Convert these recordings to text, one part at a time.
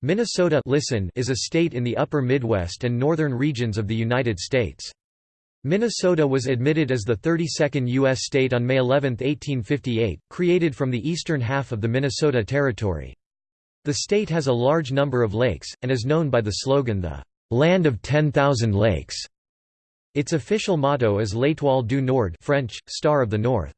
Minnesota listen is a state in the upper Midwest and northern regions of the United States. Minnesota was admitted as the 32nd U.S. state on May 11, 1858, created from the eastern half of the Minnesota Territory. The state has a large number of lakes, and is known by the slogan the "'Land of 10,000 Lakes'". Its official motto is L'Étoile du Nord French, Star of the North.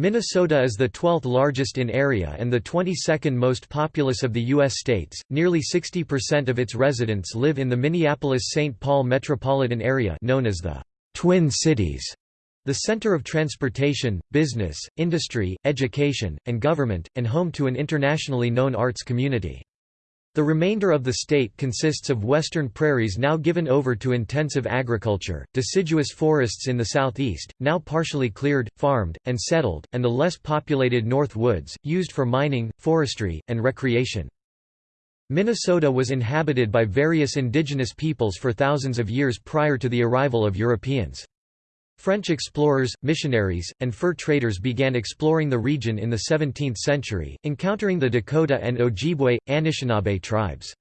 Minnesota is the 12th largest in area and the 22nd most populous of the U.S. states. Nearly 60% of its residents live in the Minneapolis-St. Paul metropolitan area known as the Twin Cities, the center of transportation, business, industry, education, and government, and home to an internationally known arts community. The remainder of the state consists of western prairies now given over to intensive agriculture, deciduous forests in the southeast, now partially cleared, farmed, and settled, and the less populated north woods, used for mining, forestry, and recreation. Minnesota was inhabited by various indigenous peoples for thousands of years prior to the arrival of Europeans. French explorers, missionaries, and fur traders began exploring the region in the 17th century, encountering the Dakota and Ojibwe, Anishinaabe tribes.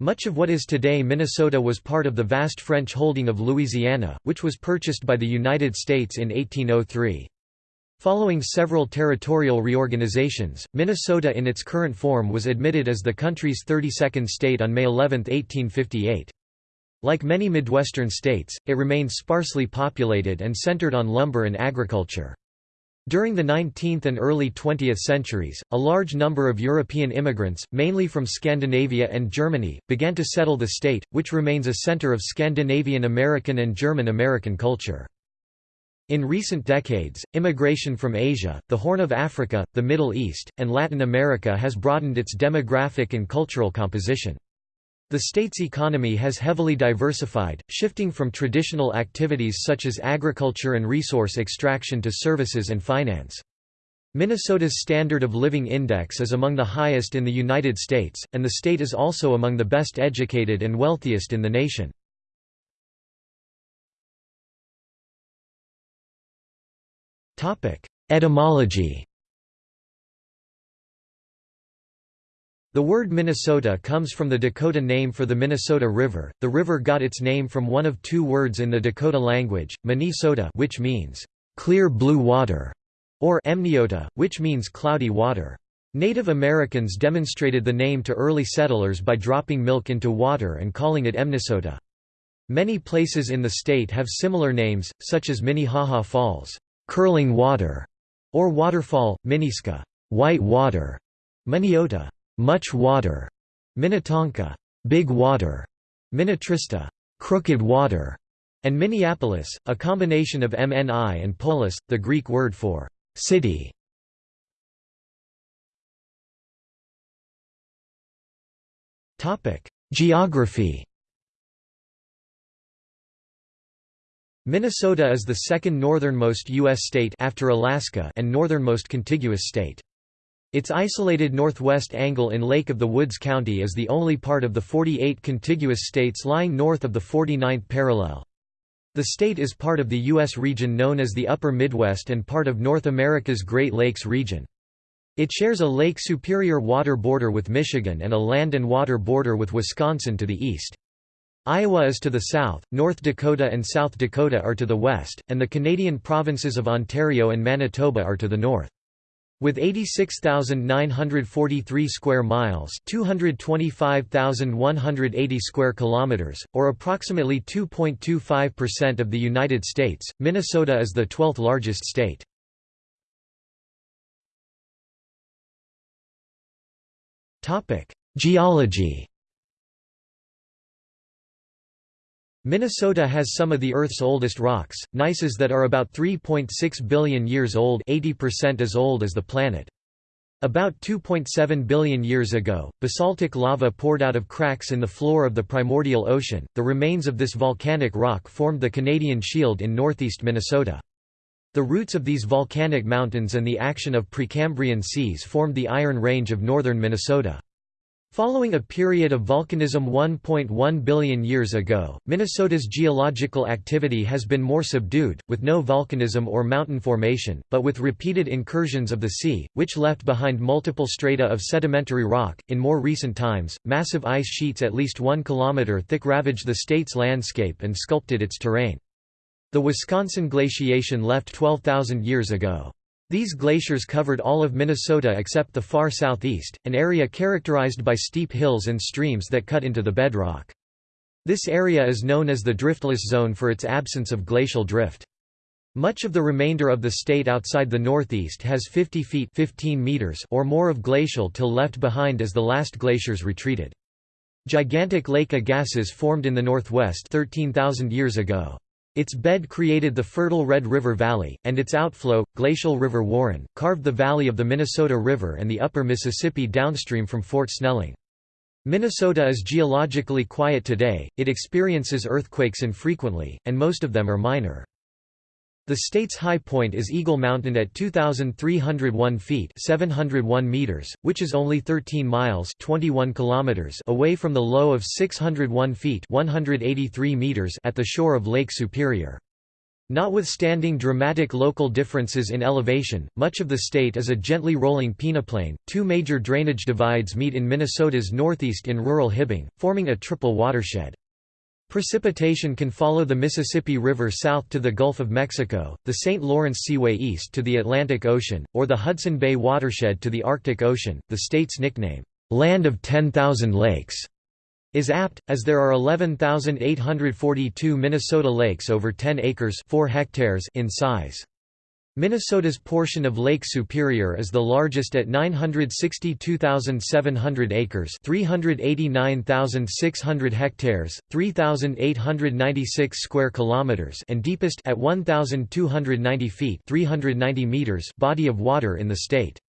Much of what is today Minnesota was part of the vast French holding of Louisiana, which was purchased by the United States in 1803. Following several territorial reorganizations, Minnesota in its current form was admitted as the country's 32nd state on May 11, 1858. Like many Midwestern states, it remained sparsely populated and centered on lumber and agriculture. During the 19th and early 20th centuries, a large number of European immigrants, mainly from Scandinavia and Germany, began to settle the state, which remains a center of Scandinavian American and German American culture. In recent decades, immigration from Asia, the Horn of Africa, the Middle East, and Latin America has broadened its demographic and cultural composition. The state's economy has heavily diversified, shifting from traditional activities such as agriculture and resource extraction to services and finance. Minnesota's standard of living index is among the highest in the United States, and the state is also among the best educated and wealthiest in the nation. Etymology The word Minnesota comes from the Dakota name for the Minnesota River. The river got its name from one of two words in the Dakota language, Minnesota, which means clear blue water, or Emniota, which means cloudy water. Native Americans demonstrated the name to early settlers by dropping milk into water and calling it Emnisota. Many places in the state have similar names, such as Minnehaha Falls, curling water, or waterfall, Minneiska, white water, Minneota, much water, Minnetonka, big water, Minnetrista, crooked water, and Minneapolis, a combination of MNI and polis, the Greek word for city. Topic: Geography. Minnesota is the second northernmost U.S. state after Alaska and northernmost contiguous state. Its isolated northwest angle in Lake of the Woods County is the only part of the 48 contiguous states lying north of the 49th parallel. The state is part of the U.S. region known as the Upper Midwest and part of North America's Great Lakes region. It shares a Lake Superior water border with Michigan and a land and water border with Wisconsin to the east. Iowa is to the south, North Dakota and South Dakota are to the west, and the Canadian provinces of Ontario and Manitoba are to the north. With 86,943 square miles, 225,180 square kilometers, or approximately 2.25% of the United States, Minnesota is the 12th largest state. Topic: Geology. Minnesota has some of the Earth's oldest rocks, gneisses that are about 3.6 billion years old 80% as old as the planet. About 2.7 billion years ago, basaltic lava poured out of cracks in the floor of the primordial ocean. The remains of this volcanic rock formed the Canadian Shield in northeast Minnesota. The roots of these volcanic mountains and the action of Precambrian seas formed the Iron Range of northern Minnesota. Following a period of volcanism 1.1 billion years ago, Minnesota's geological activity has been more subdued, with no volcanism or mountain formation, but with repeated incursions of the sea, which left behind multiple strata of sedimentary rock. In more recent times, massive ice sheets at least one kilometer thick ravaged the state's landscape and sculpted its terrain. The Wisconsin glaciation left 12,000 years ago. These glaciers covered all of Minnesota except the far southeast, an area characterized by steep hills and streams that cut into the bedrock. This area is known as the driftless zone for its absence of glacial drift. Much of the remainder of the state outside the northeast has 50 feet 15 meters or more of glacial till left behind as the last glaciers retreated. Gigantic Lake Agassiz formed in the northwest 13,000 years ago. Its bed created the fertile Red River Valley, and its outflow, glacial River Warren, carved the valley of the Minnesota River and the upper Mississippi downstream from Fort Snelling. Minnesota is geologically quiet today, it experiences earthquakes infrequently, and most of them are minor. The state's high point is Eagle Mountain at 2,301 feet 701 meters, which is only 13 miles 21 kilometers away from the low of 601 feet 183 meters at the shore of Lake Superior. Notwithstanding dramatic local differences in elevation, much of the state is a gently rolling peneplain. Two major drainage divides meet in Minnesota's northeast in rural Hibbing, forming a triple watershed. Precipitation can follow the Mississippi River south to the Gulf of Mexico, the St. Lawrence Seaway east to the Atlantic Ocean, or the Hudson Bay watershed to the Arctic Ocean. The state's nickname, Land of 10,000 Lakes, is apt, as there are 11,842 Minnesota lakes over 10 acres 4 hectares in size. Minnesota's portion of Lake Superior is the largest at 962,700 acres 389,600 hectares, 3,896 square kilometers and deepest at 1,290 feet 390 meters body of water in the state.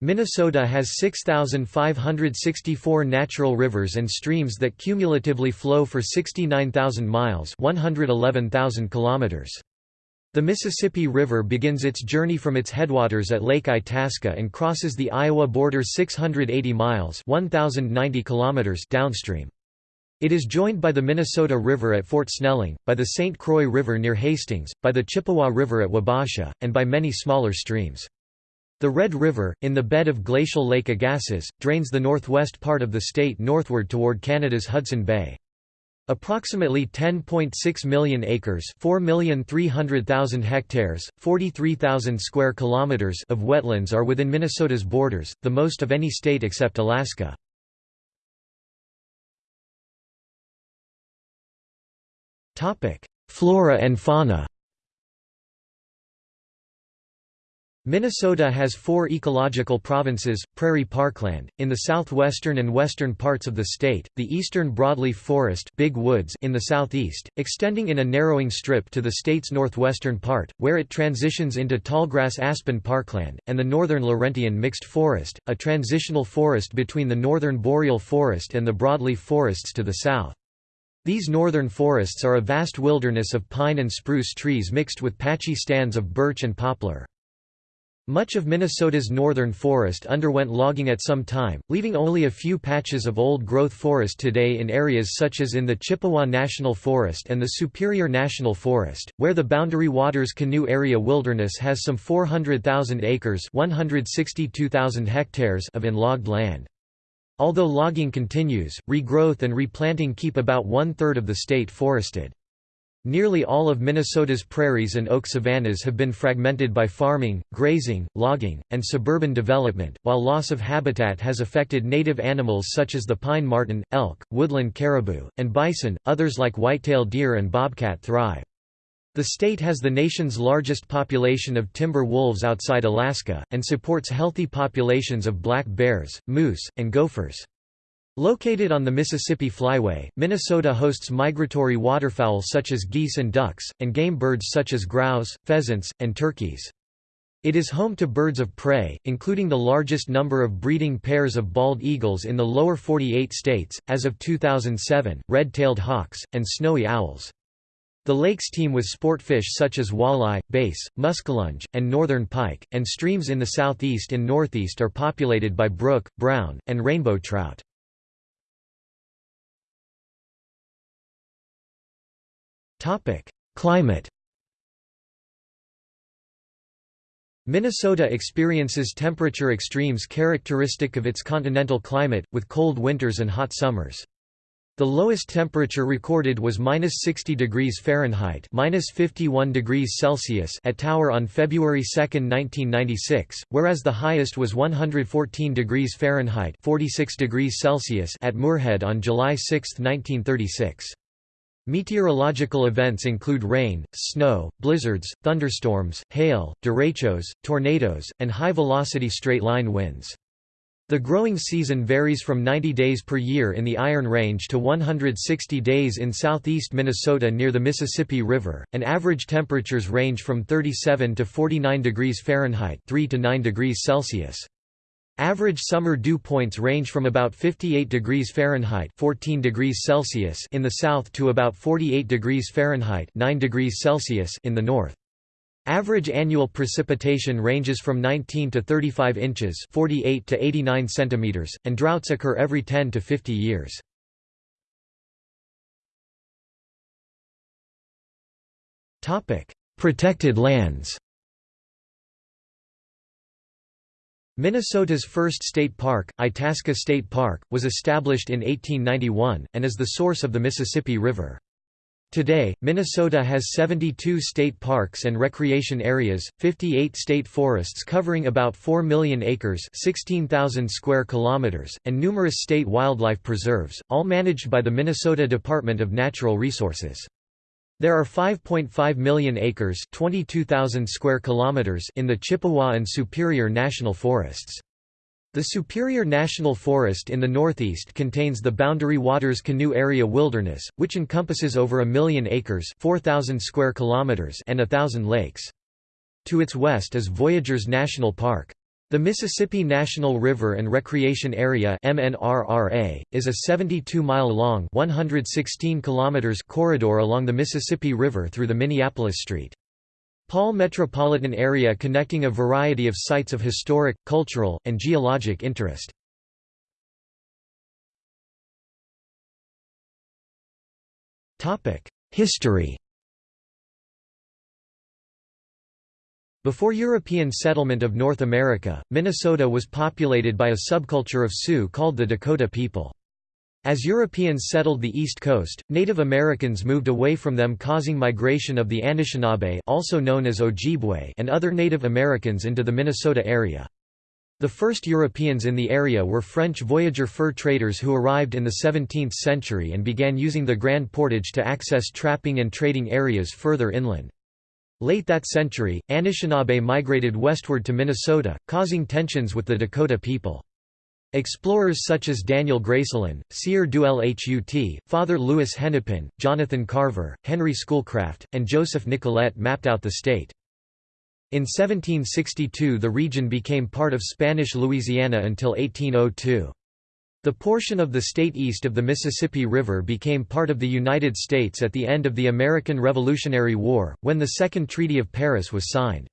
Minnesota has 6,564 natural rivers and streams that cumulatively flow for 69,000 miles 111,000 kilometers. The Mississippi River begins its journey from its headwaters at Lake Itasca and crosses the Iowa border 680 miles 1,090 kilometers downstream. It is joined by the Minnesota River at Fort Snelling, by the St. Croix River near Hastings, by the Chippewa River at Wabasha, and by many smaller streams. The Red River, in the bed of glacial Lake Agassiz, drains the northwest part of the state northward toward Canada's Hudson Bay. Approximately 10.6 million acres, 4,300,000 hectares, 43,000 square kilometers of wetlands are within Minnesota's borders, the most of any state except Alaska. Topic: Flora and fauna. Minnesota has four ecological provinces, prairie parkland, in the southwestern and western parts of the state, the eastern broadleaf forest big woods in the southeast, extending in a narrowing strip to the state's northwestern part, where it transitions into tallgrass aspen parkland, and the northern Laurentian mixed forest, a transitional forest between the northern boreal forest and the broadleaf forests to the south. These northern forests are a vast wilderness of pine and spruce trees mixed with patchy stands of birch and poplar. Much of Minnesota's northern forest underwent logging at some time, leaving only a few patches of old-growth forest today in areas such as in the Chippewa National Forest and the Superior National Forest, where the Boundary Waters Canoe Area Wilderness has some 400,000 acres 162,000 hectares of in-logged land. Although logging continues, regrowth and replanting keep about one-third of the state forested. Nearly all of Minnesota's prairies and oak savannas have been fragmented by farming, grazing, logging, and suburban development, while loss of habitat has affected native animals such as the pine marten, elk, woodland caribou, and bison. Others like white-tailed deer and bobcat thrive. The state has the nation's largest population of timber wolves outside Alaska, and supports healthy populations of black bears, moose, and gophers. Located on the Mississippi Flyway, Minnesota hosts migratory waterfowl such as geese and ducks, and game birds such as grouse, pheasants, and turkeys. It is home to birds of prey, including the largest number of breeding pairs of bald eagles in the lower 48 states, as of 2007, red-tailed hawks, and snowy owls. The lakes teem with sport fish such as walleye, bass, muskellunge, and northern pike, and streams in the southeast and northeast are populated by brook, brown, and rainbow trout. Climate Minnesota experiences temperature extremes characteristic of its continental climate, with cold winters and hot summers. The lowest temperature recorded was minus 60 degrees Fahrenheit, minus 51 degrees Celsius at Tower on February 2, 1996, whereas the highest was 114 degrees Fahrenheit, 46 degrees Celsius at Moorhead on July 6, 1936. Meteorological events include rain, snow, blizzards, thunderstorms, hail, derechos, tornadoes, and high-velocity straight-line winds. The growing season varies from 90 days per year in the Iron Range to 160 days in southeast Minnesota near the Mississippi River, and average temperatures range from 37 to 49 degrees Fahrenheit 3 to 9 degrees Celsius. Average summer dew points range from about 58 degrees Fahrenheit 14 degrees Celsius in the south to about 48 degrees Fahrenheit 9 degrees Celsius in the north. Average annual precipitation ranges from 19 to 35 inches 48 to 89 centimeters, and droughts occur every 10 to 50 years. Protected lands Minnesota's first state park, Itasca State Park, was established in 1891, and is the source of the Mississippi River. Today, Minnesota has 72 state parks and recreation areas, 58 state forests covering about 4 million acres 16,000 square kilometers, and numerous state wildlife preserves, all managed by the Minnesota Department of Natural Resources. There are 5.5 million acres 22,000 square kilometers in the Chippewa and Superior National Forests. The Superior National Forest in the northeast contains the Boundary Waters Canoe Area Wilderness, which encompasses over a million acres 4,000 square kilometers and a thousand lakes. To its west is Voyageurs National Park. The Mississippi National River and Recreation Area MNRRA, is a 72-mile-long corridor along the Mississippi River through the Minneapolis St. Paul metropolitan area connecting a variety of sites of historic, cultural, and geologic interest. History Before European settlement of North America, Minnesota was populated by a subculture of Sioux called the Dakota people. As Europeans settled the East Coast, Native Americans moved away from them causing migration of the Anishinaabe also known as Ojibwe and other Native Americans into the Minnesota area. The first Europeans in the area were French voyageur fur traders who arrived in the 17th century and began using the Grand Portage to access trapping and trading areas further inland. Late that century, Anishinaabe migrated westward to Minnesota, causing tensions with the Dakota people. Explorers such as Daniel Greysolon, Sieur du Lhut, Father Louis Hennepin, Jonathan Carver, Henry Schoolcraft, and Joseph Nicollet mapped out the state. In 1762 the region became part of Spanish Louisiana until 1802. The portion of the state east of the Mississippi River became part of the United States at the end of the American Revolutionary War, when the Second Treaty of Paris was signed.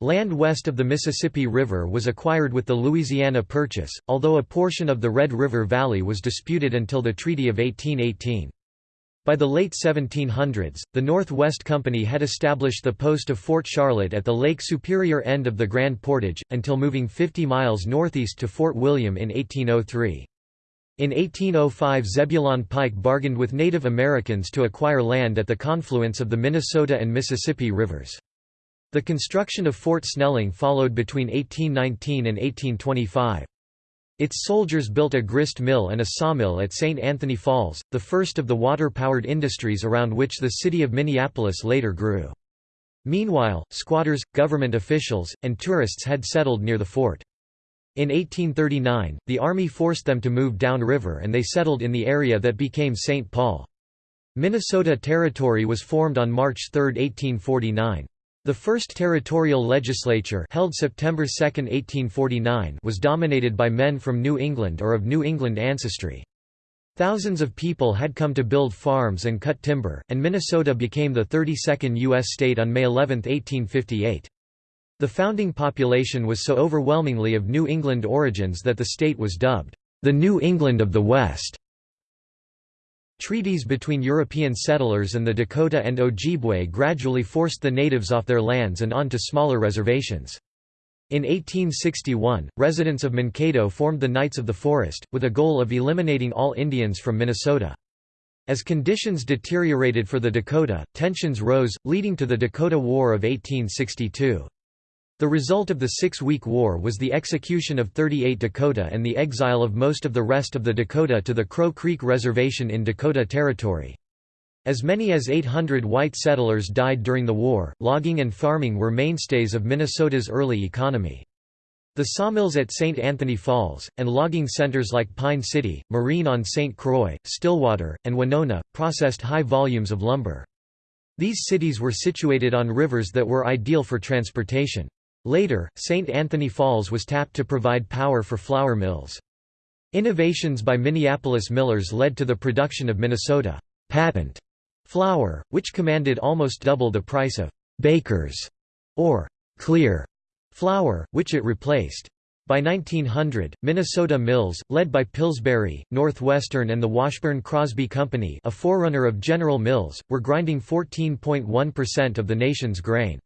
Land west of the Mississippi River was acquired with the Louisiana Purchase, although a portion of the Red River Valley was disputed until the Treaty of 1818. By the late 1700s, the Northwest Company had established the post of Fort Charlotte at the Lake Superior end of the Grand Portage, until moving 50 miles northeast to Fort William in 1803. In 1805 Zebulon Pike bargained with Native Americans to acquire land at the confluence of the Minnesota and Mississippi rivers. The construction of Fort Snelling followed between 1819 and 1825. Its soldiers built a grist mill and a sawmill at St. Anthony Falls, the first of the water-powered industries around which the city of Minneapolis later grew. Meanwhile, squatters, government officials, and tourists had settled near the fort. In 1839, the Army forced them to move downriver and they settled in the area that became St. Paul. Minnesota Territory was formed on March 3, 1849. The first territorial legislature held September 2, 1849 was dominated by men from New England or of New England ancestry. Thousands of people had come to build farms and cut timber, and Minnesota became the 32nd U.S. state on May 11, 1858. The founding population was so overwhelmingly of New England origins that the state was dubbed, "...the New England of the West". Treaties between European settlers and the Dakota and Ojibwe gradually forced the natives off their lands and onto smaller reservations. In 1861, residents of Mankato formed the Knights of the Forest, with a goal of eliminating all Indians from Minnesota. As conditions deteriorated for the Dakota, tensions rose, leading to the Dakota War of 1862. The result of the Six-Week War was the execution of 38 Dakota and the exile of most of the rest of the Dakota to the Crow Creek Reservation in Dakota Territory. As many as 800 white settlers died during the war. Logging and farming were mainstays of Minnesota's early economy. The sawmills at St. Anthony Falls, and logging centers like Pine City, Marine on St. Croix, Stillwater, and Winona, processed high volumes of lumber. These cities were situated on rivers that were ideal for transportation. Later, St. Anthony Falls was tapped to provide power for flour mills. Innovations by Minneapolis millers led to the production of Minnesota patent flour, which commanded almost double the price of «bakers» or «clear» flour, which it replaced. By 1900, Minnesota Mills, led by Pillsbury, Northwestern and the Washburn-Crosby Company a forerunner of General Mills, were grinding 14.1% of the nation's grain.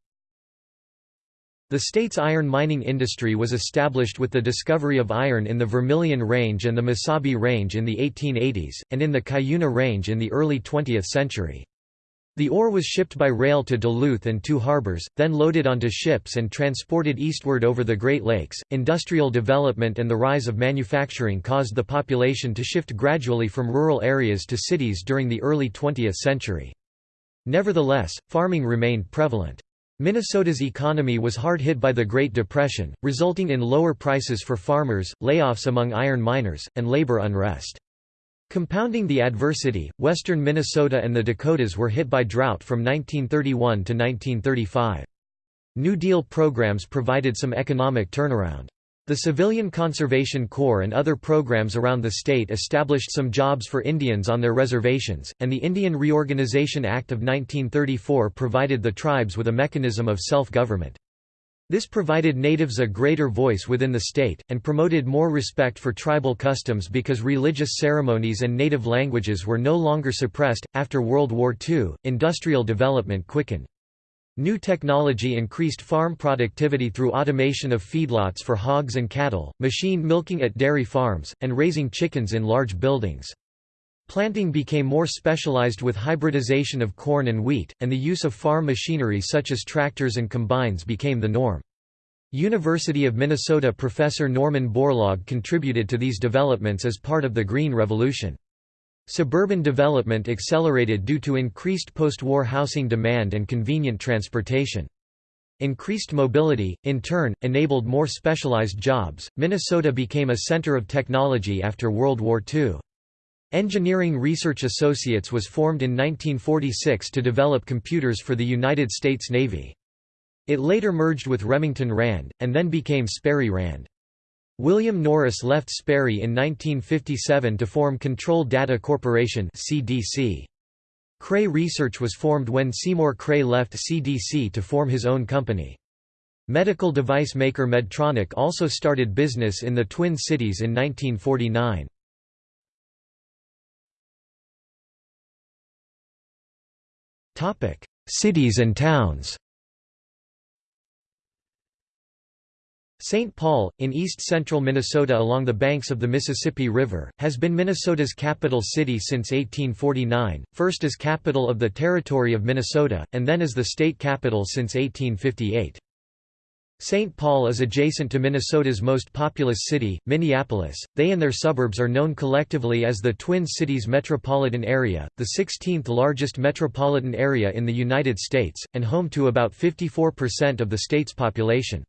The state's iron mining industry was established with the discovery of iron in the Vermilion Range and the Mesabi Range in the 1880s, and in the Cuyuna Range in the early 20th century. The ore was shipped by rail to Duluth and two harbors, then loaded onto ships and transported eastward over the Great Lakes. Industrial development and the rise of manufacturing caused the population to shift gradually from rural areas to cities during the early 20th century. Nevertheless, farming remained prevalent. Minnesota's economy was hard hit by the Great Depression, resulting in lower prices for farmers, layoffs among iron miners, and labor unrest. Compounding the adversity, western Minnesota and the Dakotas were hit by drought from 1931 to 1935. New Deal programs provided some economic turnaround. The Civilian Conservation Corps and other programs around the state established some jobs for Indians on their reservations, and the Indian Reorganization Act of 1934 provided the tribes with a mechanism of self-government. This provided natives a greater voice within the state, and promoted more respect for tribal customs because religious ceremonies and native languages were no longer suppressed. After World War II, industrial development quickened. New technology increased farm productivity through automation of feedlots for hogs and cattle, machine milking at dairy farms, and raising chickens in large buildings. Planting became more specialized with hybridization of corn and wheat, and the use of farm machinery such as tractors and combines became the norm. University of Minnesota professor Norman Borlaug contributed to these developments as part of the Green Revolution. Suburban development accelerated due to increased post-war housing demand and convenient transportation. Increased mobility, in turn, enabled more specialized jobs. Minnesota became a center of technology after World War II. Engineering Research Associates was formed in 1946 to develop computers for the United States Navy. It later merged with Remington Rand, and then became Sperry Rand. William Norris left Sperry in 1957 to form Control Data Corporation CDC. Cray Research was formed when Seymour Cray left CDC to form his own company. Medical device maker Medtronic also started business in the Twin Cities in 1949. Cities and towns St. Paul, in east-central Minnesota along the banks of the Mississippi River, has been Minnesota's capital city since 1849, first as capital of the Territory of Minnesota, and then as the state capital since 1858. St. Paul is adjacent to Minnesota's most populous city, Minneapolis. They and their suburbs are known collectively as the Twin Cities metropolitan area, the 16th largest metropolitan area in the United States, and home to about 54% of the state's population.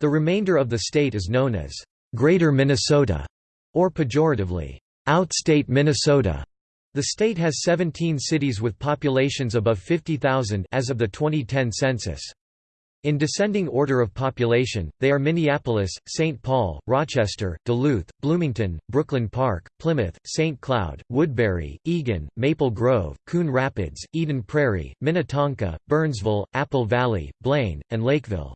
The remainder of the state is known as Greater Minnesota, or pejoratively, Outstate Minnesota. The state has 17 cities with populations above 50,000 as of the 2010 census. In descending order of population, they are Minneapolis, St. Paul, Rochester, Duluth, Bloomington, Brooklyn Park, Plymouth, St. Cloud, Woodbury, Eagan, Maple Grove, Coon Rapids, Eden Prairie, Minnetonka, Burnsville, Apple Valley, Blaine, and Lakeville.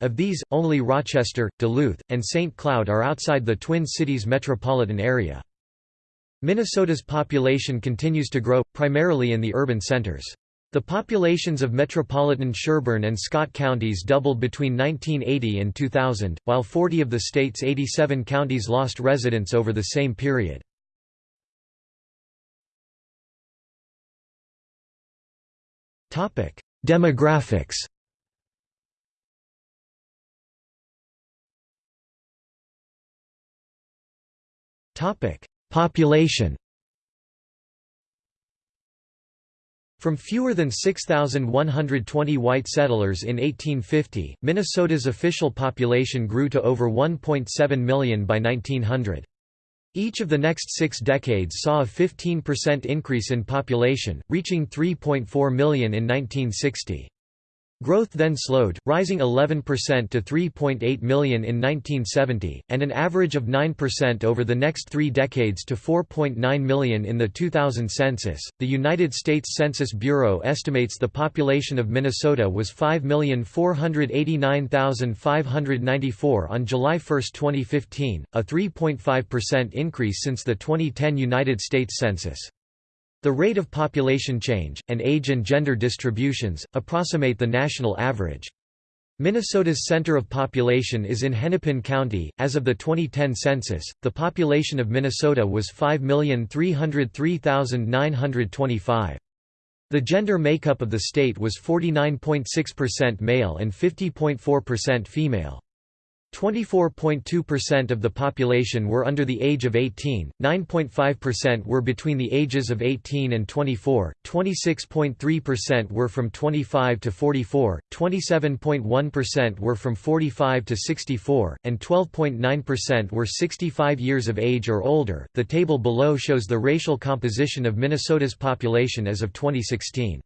Of these, only Rochester, Duluth, and St. Cloud are outside the Twin Cities metropolitan area. Minnesota's population continues to grow, primarily in the urban centers. The populations of metropolitan Sherburne and Scott counties doubled between 1980 and 2000, while 40 of the state's 87 counties lost residents over the same period. Demographics Population From fewer than 6,120 white settlers in 1850, Minnesota's official population grew to over 1.7 million by 1900. Each of the next six decades saw a 15% increase in population, reaching 3.4 million in 1960. Growth then slowed, rising 11% to 3.8 million in 1970, and an average of 9% over the next three decades to 4.9 million in the 2000 census. The United States Census Bureau estimates the population of Minnesota was 5,489,594 on July 1, 2015, a 3.5% increase since the 2010 United States Census. The rate of population change, and age and gender distributions, approximate the national average. Minnesota's center of population is in Hennepin County. As of the 2010 census, the population of Minnesota was 5,303,925. The gender makeup of the state was 49.6% male and 50.4% female. 24.2% of the population were under the age of 18, 9.5% were between the ages of 18 and 24, 26.3% were from 25 to 44, 27.1% were from 45 to 64, and 12.9% were 65 years of age or older. The table below shows the racial composition of Minnesota's population as of 2016.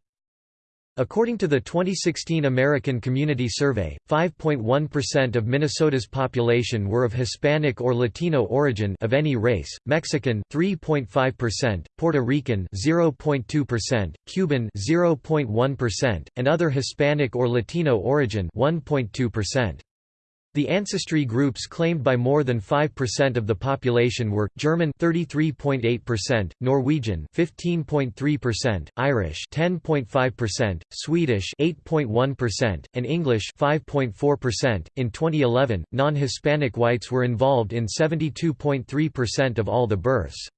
According to the 2016 American Community Survey, 5.1% of Minnesota's population were of Hispanic or Latino origin of any race, Mexican 3.5%, Puerto Rican 0.2%, Cuban 0.1%, and other Hispanic or Latino origin 1.2%. The ancestry groups claimed by more than 5% of the population were German 33.8%, Norwegian 15.3%, Irish 10.5%, Swedish 8.1%, and English 5.4%. In 2011, non-Hispanic whites were involved in 72.3% of all the births.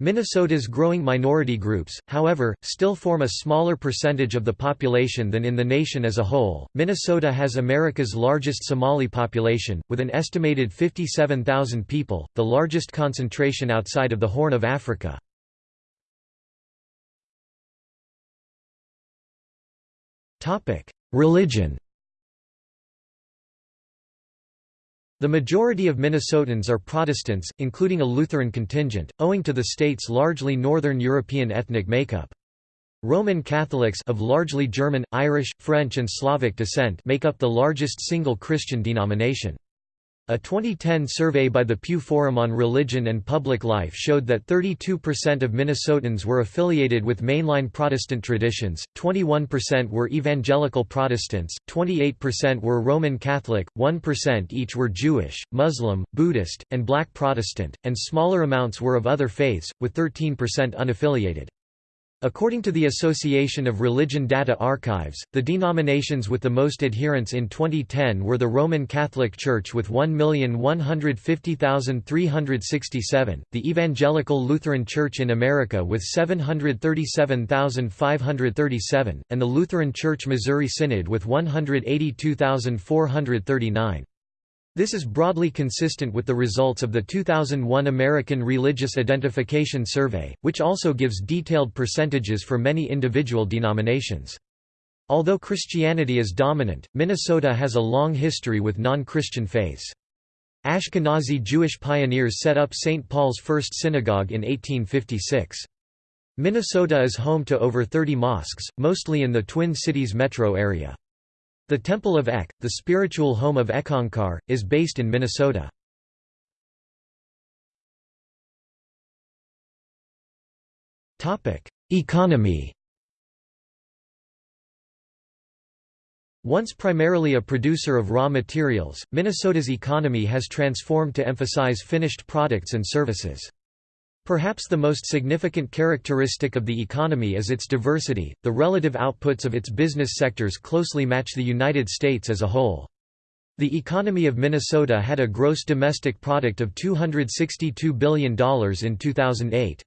Minnesota's growing minority groups, however, still form a smaller percentage of the population than in the nation as a whole. Minnesota has America's largest Somali population, with an estimated 57,000 people, the largest concentration outside of the Horn of Africa. Religion The majority of Minnesotans are Protestants, including a Lutheran contingent, owing to the state's largely Northern European ethnic makeup. Roman Catholics of largely German, Irish, French and Slavic descent make up the largest single Christian denomination. A 2010 survey by the Pew Forum on Religion and Public Life showed that 32% of Minnesotans were affiliated with mainline Protestant traditions, 21% were evangelical Protestants, 28% were Roman Catholic, 1% each were Jewish, Muslim, Buddhist, and Black Protestant, and smaller amounts were of other faiths, with 13% unaffiliated. According to the Association of Religion Data Archives, the denominations with the most adherents in 2010 were the Roman Catholic Church with 1,150,367, the Evangelical Lutheran Church in America with 737,537, and the Lutheran Church Missouri Synod with 182,439. This is broadly consistent with the results of the 2001 American Religious Identification Survey, which also gives detailed percentages for many individual denominations. Although Christianity is dominant, Minnesota has a long history with non-Christian faiths. Ashkenazi Jewish pioneers set up St. Paul's First Synagogue in 1856. Minnesota is home to over 30 mosques, mostly in the Twin Cities metro area. The Temple of ECK, the spiritual home of Eckankar, is based in Minnesota. Economy Once primarily a producer of raw materials, Minnesota's economy has transformed to emphasize finished products and services. Perhaps the most significant characteristic of the economy is its diversity. The relative outputs of its business sectors closely match the United States as a whole. The economy of Minnesota had a gross domestic product of $262 billion in 2008.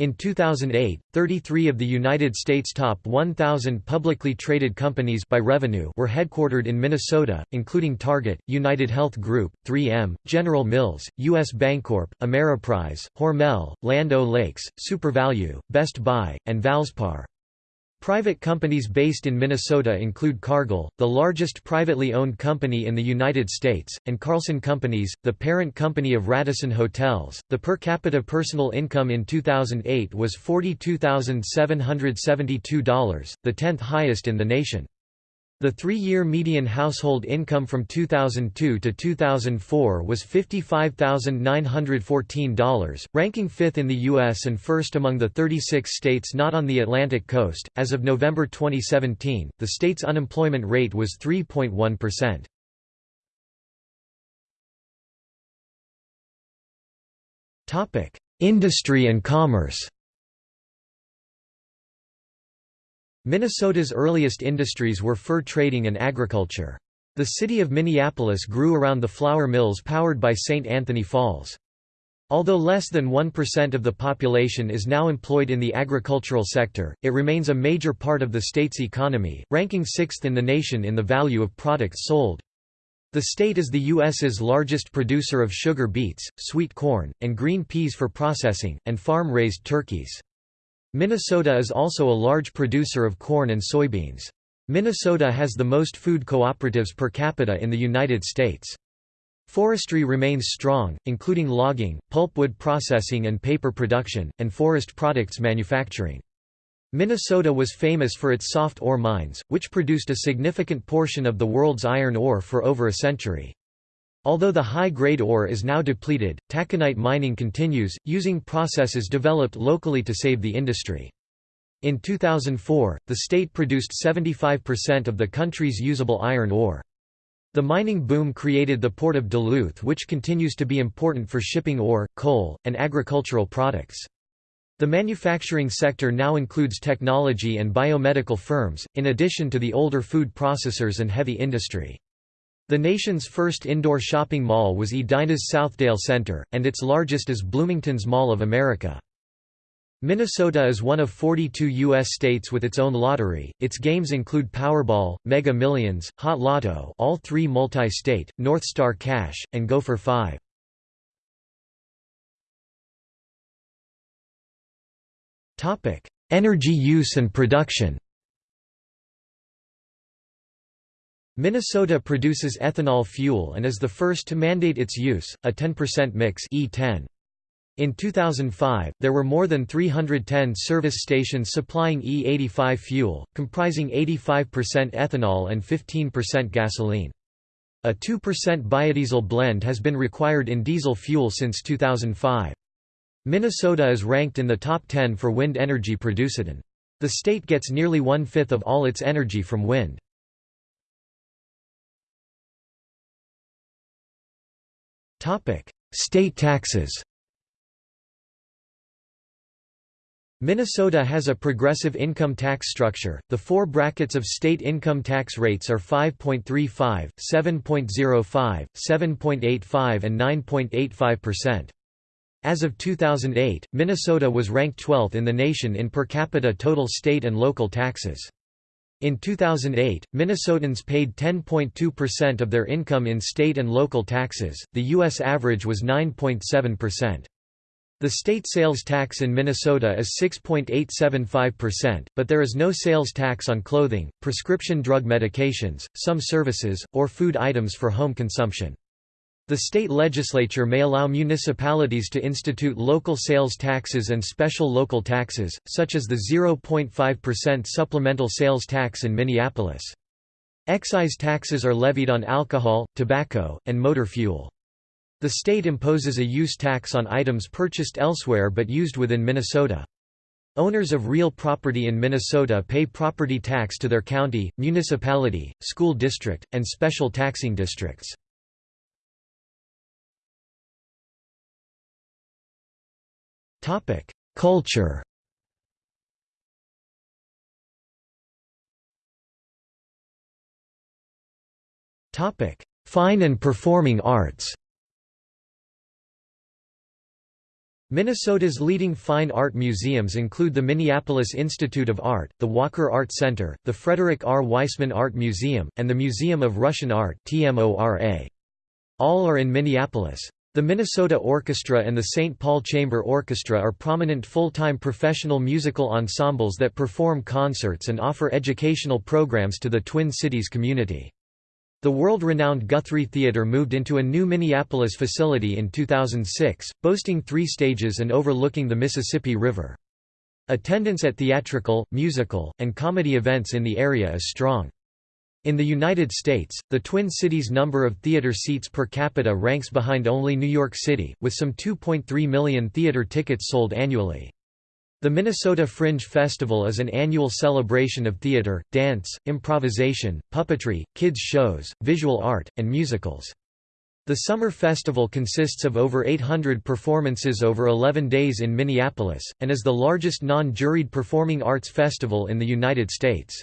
In 2008, 33 of the United States' top 1,000 publicly traded companies by revenue were headquartered in Minnesota, including Target, United Health Group, 3M, General Mills, U.S. Bancorp, Ameriprise, Hormel, Land O'Lakes, SuperValu, Best Buy, and Valspar. Private companies based in Minnesota include Cargill, the largest privately owned company in the United States, and Carlson Companies, the parent company of Radisson Hotels. The per capita personal income in 2008 was $42,772, the 10th highest in the nation. The three-year median household income from 2002 to 2004 was $55,914, ranking fifth in the U.S. and first among the 36 states not on the Atlantic coast. As of November 2017, the state's unemployment rate was 3.1%. Topic: Industry and commerce. Minnesota's earliest industries were fur trading and agriculture. The city of Minneapolis grew around the flour mills powered by St. Anthony Falls. Although less than 1% of the population is now employed in the agricultural sector, it remains a major part of the state's economy, ranking sixth in the nation in the value of products sold. The state is the U.S.'s largest producer of sugar beets, sweet corn, and green peas for processing, and farm-raised turkeys. Minnesota is also a large producer of corn and soybeans. Minnesota has the most food cooperatives per capita in the United States. Forestry remains strong, including logging, pulpwood processing and paper production, and forest products manufacturing. Minnesota was famous for its soft ore mines, which produced a significant portion of the world's iron ore for over a century. Although the high-grade ore is now depleted, taconite mining continues, using processes developed locally to save the industry. In 2004, the state produced 75% of the country's usable iron ore. The mining boom created the port of Duluth which continues to be important for shipping ore, coal, and agricultural products. The manufacturing sector now includes technology and biomedical firms, in addition to the older food processors and heavy industry. The nation's first indoor shopping mall was Edina's Southdale Center, and its largest is Bloomington's Mall of America. Minnesota is one of 42 U.S. states with its own lottery. Its games include Powerball, Mega Millions, Hot Lotto all three multi-state, North Star Cash, and Go for Five. Energy use and production Minnesota produces ethanol fuel and is the first to mandate its use, a 10% mix E10. In 2005, there were more than 310 service stations supplying E85 fuel, comprising 85% ethanol and 15% gasoline. A 2% biodiesel blend has been required in diesel fuel since 2005. Minnesota is ranked in the top 10 for wind energy produced. The state gets nearly one-fifth of all its energy from wind. State taxes. Minnesota has a progressive income tax structure. The four brackets of state income tax rates are 5.35, 7.05, 7.85 and 9.85%. As of 2008, Minnesota was ranked 12th in the nation in per capita total state and local taxes. In 2008, Minnesotans paid 10.2% of their income in state and local taxes, the U.S. average was 9.7%. The state sales tax in Minnesota is 6.875%, but there is no sales tax on clothing, prescription drug medications, some services, or food items for home consumption. The state legislature may allow municipalities to institute local sales taxes and special local taxes, such as the 0.5% supplemental sales tax in Minneapolis. Excise taxes are levied on alcohol, tobacco, and motor fuel. The state imposes a use tax on items purchased elsewhere but used within Minnesota. Owners of real property in Minnesota pay property tax to their county, municipality, school district, and special taxing districts. Culture. Topic: Fine and performing arts. Minnesota's leading fine art museums include the Minneapolis Institute of Art, the Walker Art Center, the Frederick R. Weissman Art Museum, and the Museum of Russian Art All are in Minneapolis. The Minnesota Orchestra and the St. Paul Chamber Orchestra are prominent full-time professional musical ensembles that perform concerts and offer educational programs to the Twin Cities community. The world-renowned Guthrie Theatre moved into a new Minneapolis facility in 2006, boasting three stages and overlooking the Mississippi River. Attendance at theatrical, musical, and comedy events in the area is strong. In the United States, the Twin Cities number of theater seats per capita ranks behind only New York City, with some 2.3 million theater tickets sold annually. The Minnesota Fringe Festival is an annual celebration of theater, dance, improvisation, puppetry, kids shows, visual art, and musicals. The summer festival consists of over 800 performances over 11 days in Minneapolis, and is the largest non-juried performing arts festival in the United States.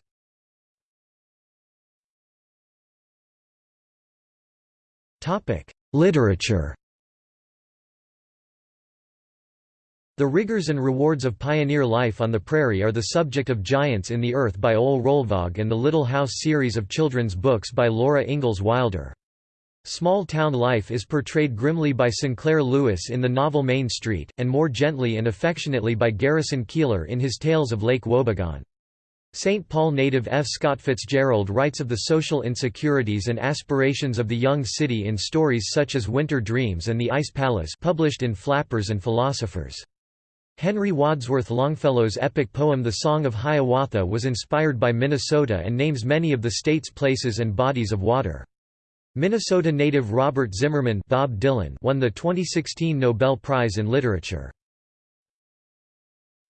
Literature The rigors and rewards of pioneer life on the prairie are the subject of Giants in the Earth by Ole Rolvaag and the Little House series of children's books by Laura Ingalls Wilder. Small-town life is portrayed grimly by Sinclair Lewis in the novel Main Street, and more gently and affectionately by Garrison Keillor in his Tales of Lake Wobegon. St. Paul native F. Scott Fitzgerald writes of the social insecurities and aspirations of the young city in stories such as Winter Dreams and The Ice Palace published in Flappers and Philosophers. Henry Wadsworth Longfellow's epic poem The Song of Hiawatha was inspired by Minnesota and names many of the state's places and bodies of water. Minnesota native Robert Zimmerman Bob Dylan won the 2016 Nobel Prize in Literature.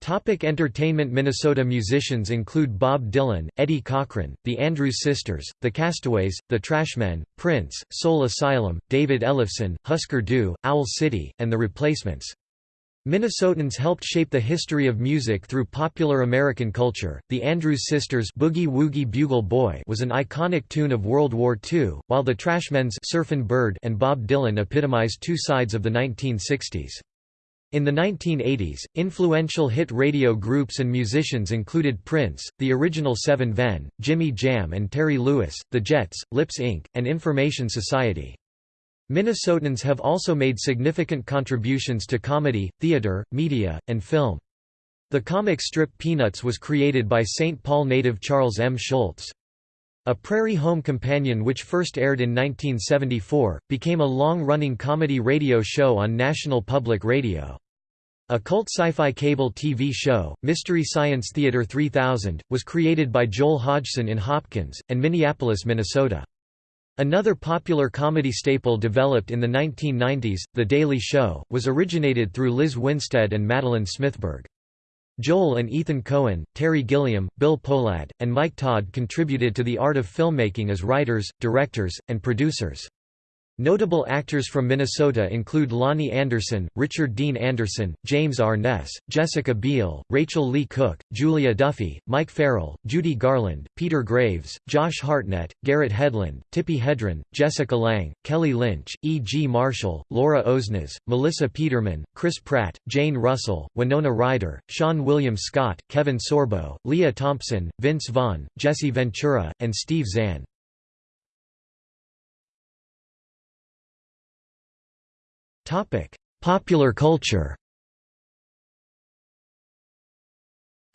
Topic entertainment Minnesota musicians include Bob Dylan, Eddie Cochran, the Andrews Sisters, the Castaways, the Trashmen, Prince, Soul Asylum, David Ellefson, Husker Du, Owl City, and The Replacements. Minnesotans helped shape the history of music through popular American culture. The Andrews Sisters' Boogie Woogie Bugle Boy was an iconic tune of World War II, while the Trashmen's Surfin' Bird and Bob Dylan epitomized two sides of the 1960s. In the 1980s, influential hit radio groups and musicians included Prince, the original Seven Ven, Jimmy Jam and Terry Lewis, The Jets, Lips Inc., and Information Society. Minnesotans have also made significant contributions to comedy, theater, media, and film. The comic strip Peanuts was created by St. Paul native Charles M. Schulz. A Prairie Home Companion which first aired in 1974, became a long-running comedy radio show on National Public Radio. A cult sci-fi cable TV show, Mystery Science Theater 3000, was created by Joel Hodgson in Hopkins, and Minneapolis, Minnesota. Another popular comedy staple developed in the 1990s, The Daily Show, was originated through Lizz Winstead and Madeline Smithberg. Joel and Ethan Coen, Terry Gilliam, Bill Pohlad, and Mike Todd contributed to the art of filmmaking as writers, directors, and producers. Notable actors from Minnesota include Loni Anderson, Richard Dean Anderson, James Arness, Jessica Biel, Rachael Leigh Cook, Julia Duffy, Mike Farrell, Judy Garland, Peter Graves, Josh Hartnett, Garrett Hedlund, Tippi Hedren, Jessica Lange, Kelly Lynch, E. G. Marshall, Laura Osnes, Melissa Peterman, Chris Pratt, Jane Russell, Winona Ryder, Seann William Scott, Kevin Sorbo, Lea Thompson, Vince Vaughn, Jesse Ventura, and Steve Zahn. Topic: Popular culture.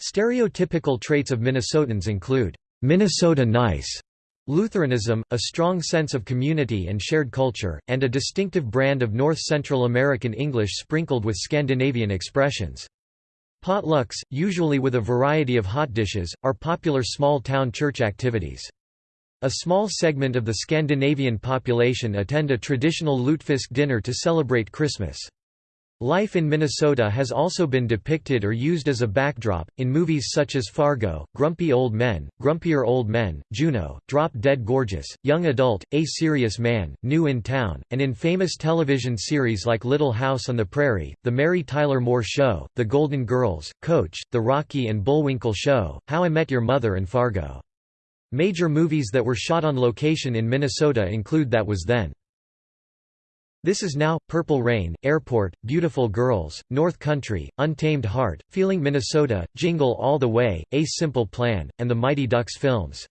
Stereotypical traits of Minnesotans include Minnesota nice, Lutheranism, a strong sense of community and shared culture, and a distinctive brand of North Central American English sprinkled with Scandinavian expressions. Potlucks, usually with a variety of hot dishes, are popular small-town church activities. A small segment of the Scandinavian population attend a traditional lutefisk dinner to celebrate Christmas. Life in Minnesota has also been depicted or used as a backdrop, in movies such as Fargo, Grumpy Old Men, Grumpier Old Men, Juno, Drop Dead Gorgeous, Young Adult, A Serious Man, New in Town, and in famous television series like Little House on the Prairie, The Mary Tyler Moore Show, The Golden Girls, Coach, The Rocky and Bullwinkle Show, How I Met Your Mother and Fargo. Major movies that were shot on location in Minnesota include That Was Then. This Is Now, Purple Rain, Airport, Beautiful Girls, North Country, Untamed Heart, Feeling Minnesota, Jingle All the Way, A Simple Plan, and the Mighty Ducks films.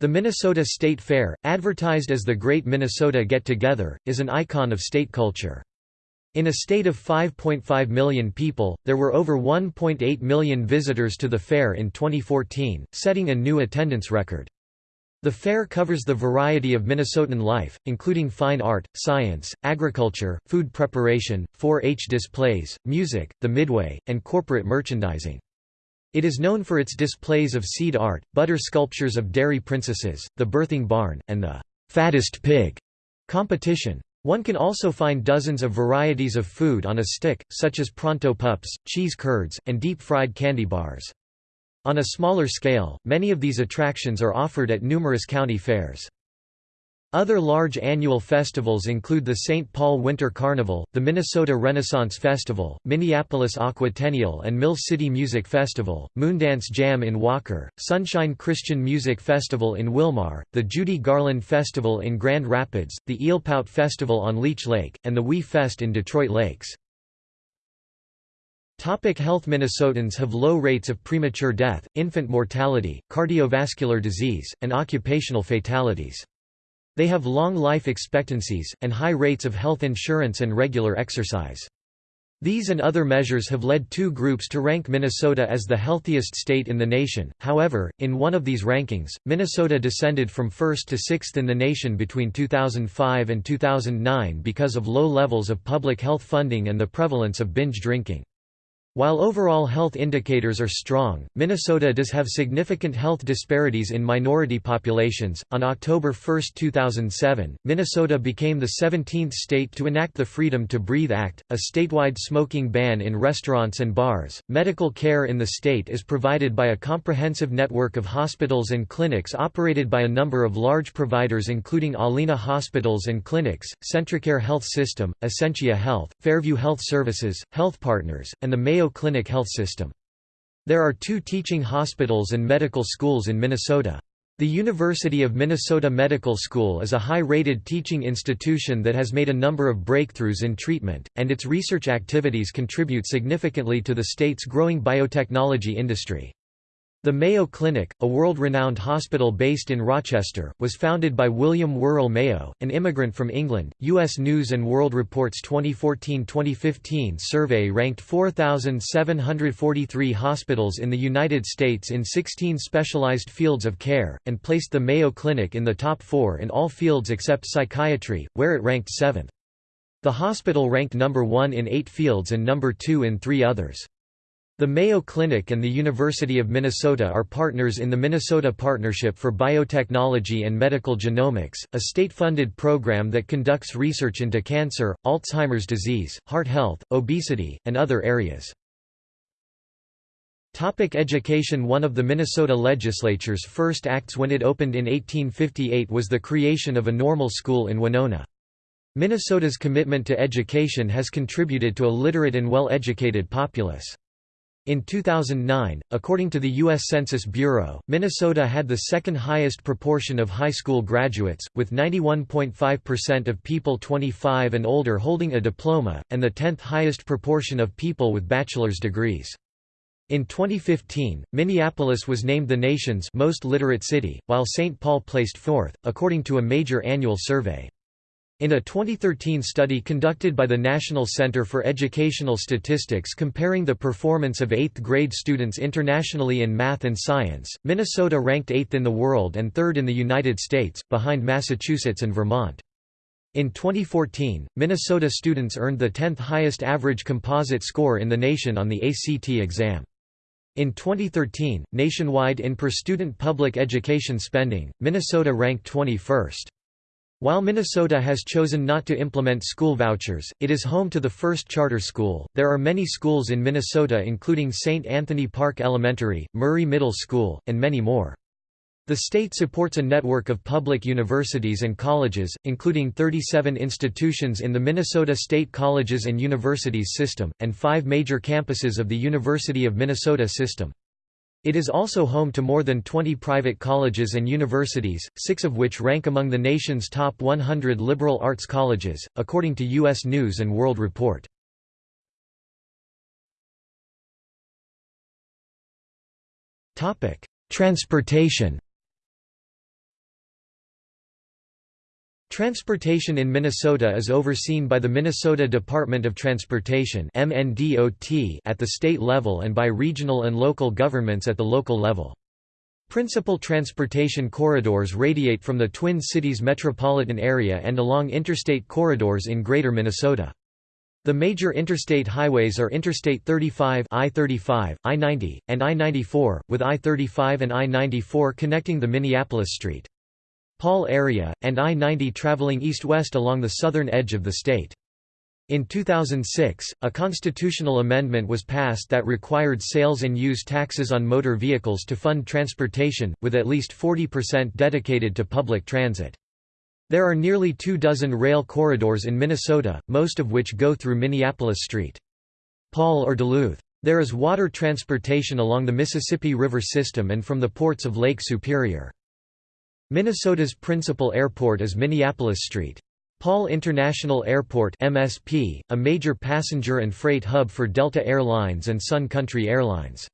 The Minnesota State Fair, advertised as the Great Minnesota Get-Together, is an icon of state culture. In a state of 5.5 million people, there were over 1.8 million visitors to the fair in 2014, setting a new attendance record. The fair covers the variety of Minnesotan life, including fine art, science, agriculture, food preparation, 4-H displays, music, the Midway, and corporate merchandising. It is known for its displays of seed art, butter sculptures of dairy princesses, the birthing barn, and the fattest pig competition. One can also find dozens of varieties of food on a stick, such as pronto pups, cheese curds, and deep-fried candy bars. On a smaller scale, many of these attractions are offered at numerous county fairs. Other large annual festivals include the St. Paul Winter Carnival, the Minnesota Renaissance Festival, Minneapolis Aquatennial and Mill City Music Festival, Moondance Jam in Walker, Sunshine Christian Music Festival in Willmar, the Judy Garland Festival in Grand Rapids, the Eelpout Festival on Leech Lake, and the Wee Fest in Detroit Lakes. Topic health Minnesotans have low rates of premature death, infant mortality, cardiovascular disease, and occupational fatalities. They have long life expectancies, and high rates of health insurance and regular exercise. These and other measures have led two groups to rank Minnesota as the healthiest state in the nation. However, in one of these rankings, Minnesota descended from first to sixth in the nation between 2005 and 2009 because of low levels of public health funding and the prevalence of binge drinking. While overall health indicators are strong, Minnesota does have significant health disparities in minority populations. On October 1, 2007, Minnesota became the 17th state to enact the Freedom to Breathe Act, a statewide smoking ban in restaurants and bars. Medical care in the state is provided by a comprehensive network of hospitals and clinics operated by a number of large providers including Allina Hospitals and Clinics, CentraCare Health System, Essentia Health, Fairview Health Services, Health Partners, and the Mayo Mayo Clinic Health System. There are two teaching hospitals and medical schools in Minnesota. The University of Minnesota Medical School is a high-rated teaching institution that has made a number of breakthroughs in treatment, and its research activities contribute significantly to the state's growing biotechnology industry. The Mayo Clinic, a world-renowned hospital based in Rochester, was founded by William Worrall Mayo, an immigrant from England. U.S. News & World Report's 2014-2015 survey ranked 4,743 hospitals in the United States in 16 specialized fields of care, and placed the Mayo Clinic in the top four in all fields except psychiatry, where it ranked seventh. The hospital ranked number one in eight fields and number two in three others. The Mayo Clinic and the University of Minnesota are partners in the Minnesota Partnership for Biotechnology and Medical Genomics, a state-funded program that conducts research into cancer, Alzheimer's disease, heart health, obesity, and other areas. Topic education One of the Minnesota legislature's first acts when it opened in 1858 was the creation of a normal school in Winona. Minnesota's commitment to education has contributed to a literate and well-educated populace. In 2009, according to the U.S. Census Bureau, Minnesota had the second highest proportion of high school graduates, with 91.5% of people 25 and older holding a diploma, and the 10th highest proportion of people with bachelor's degrees. In 2015, Minneapolis was named the nation's most literate city, while St. Paul placed fourth, according to a major annual survey. In a 2013 study conducted by the National Center for Educational Statistics comparing the performance of 8th grade students internationally in math and science, Minnesota ranked 8th in the world and 3rd in the United States, behind Massachusetts and Vermont. In 2014, Minnesota students earned the 10th highest average composite score in the nation on the ACT exam. In 2013, nationwide in per student public education spending, Minnesota ranked 21st. While Minnesota has chosen not to implement school vouchers, it is home to the first charter school. There are many schools in Minnesota including St. Anthony Park Elementary, Murray Middle School, and many more. The state supports a network of public universities and colleges, including 37 institutions in the Minnesota State Colleges and Universities system, and five major campuses of the University of Minnesota system. It is also home to more than 20 private colleges and universities, six of which rank among the nation's top 100 liberal arts colleges, according to U.S. News & World Report. Transportation Transportation in Minnesota is overseen by the Minnesota Department of Transportation at the state level and by regional and local governments at the local level. Principal transportation corridors radiate from the Twin Cities metropolitan area and along interstate corridors in Greater Minnesota. The major interstate highways are Interstate 35 I-35, I-90, and I-94, with I-35 and I-94 connecting the Minneapolis St. Paul area, and I-90 traveling east-west along the southern edge of the state. In 2006, a constitutional amendment was passed that required sales and use taxes on motor vehicles to fund transportation, with at least 40% dedicated to public transit. There are nearly two dozen rail corridors in Minnesota, most of which go through Minneapolis St. Paul or Duluth. There is water transportation along the Mississippi River system and from the ports of Lake Superior. Minnesota's principal airport is Minneapolis-St. Paul International Airport MSP, a major passenger and freight hub for Delta Airlines and Sun Country Airlines.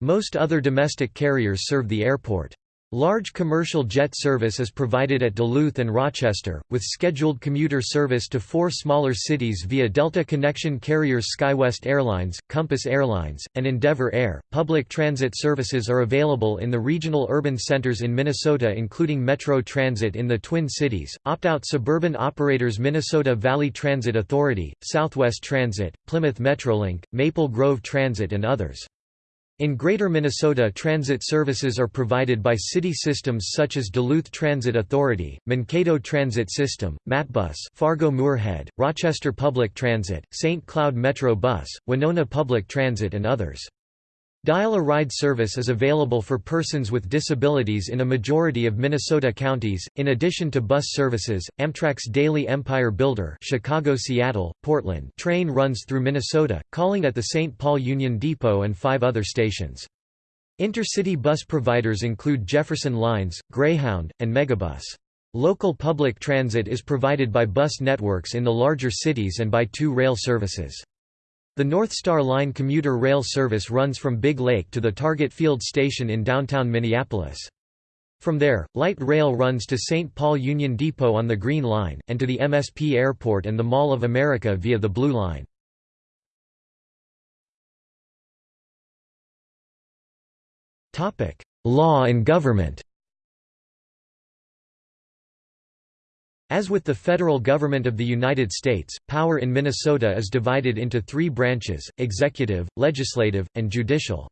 Most other domestic carriers serve the airport. Large commercial jet service is provided at Duluth and Rochester, with scheduled commuter service to four smaller cities via Delta Connection carriers SkyWest Airlines, Compass Airlines, and Endeavor Air. Public transit services are available in the regional urban centers in Minnesota, including Metro Transit in the Twin Cities, opt out suburban operators Minnesota Valley Transit Authority, Southwest Transit, Plymouth Metrolink, Maple Grove Transit, and others. In Greater Minnesota transit services are provided by city systems such as Duluth Transit Authority, Mankato Transit System, MatBus Fargo-Moorhead, Rochester Public Transit, St. Cloud Metro Bus, Winona Public Transit and others. Dial-a-Ride service is available for persons with disabilities in a majority of Minnesota counties. In addition to bus services, Amtrak's Daily Empire Builder Chicago-Seattle, Portland train runs through Minnesota, calling at the St. Paul Union Depot and five other stations. Intercity bus providers include Jefferson Lines, Greyhound, and Megabus. Local public transit is provided by bus networks in the larger cities and by two rail services. The North Star Line commuter rail service runs from Big Lake to the Target Field station in downtown Minneapolis. From there, light rail runs to St. Paul Union Depot on the Green Line, and to the MSP Airport and the Mall of America via the Blue Line. Law and government As with the federal government of the United States, power in Minnesota is divided into three branches, executive, legislative, and judicial.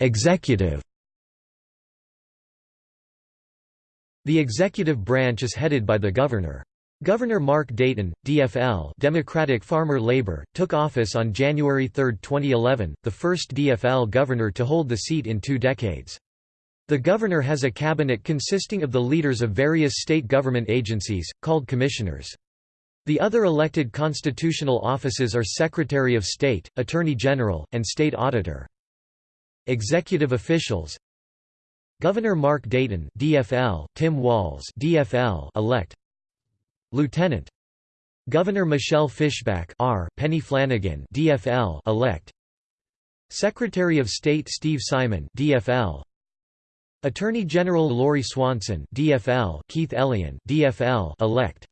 executive The executive branch is headed by the governor. Governor Mark Dayton, DFL Democratic Farmer Labor, took office on January 3, 2011, the first DFL governor to hold the seat in two decades. The governor has a cabinet consisting of the leaders of various state government agencies, called commissioners. The other elected constitutional offices are Secretary of State, Attorney General, and State Auditor. Executive officials Governor Mark Dayton DFL, Tim Walz DFL elect Lieutenant. Governor Michelle Fischbach R. Peggy Flanagan DFL elect. Secretary of State Steve Simon DFL Attorney General Lori Swanson DFL Keith Ellison DFL elect.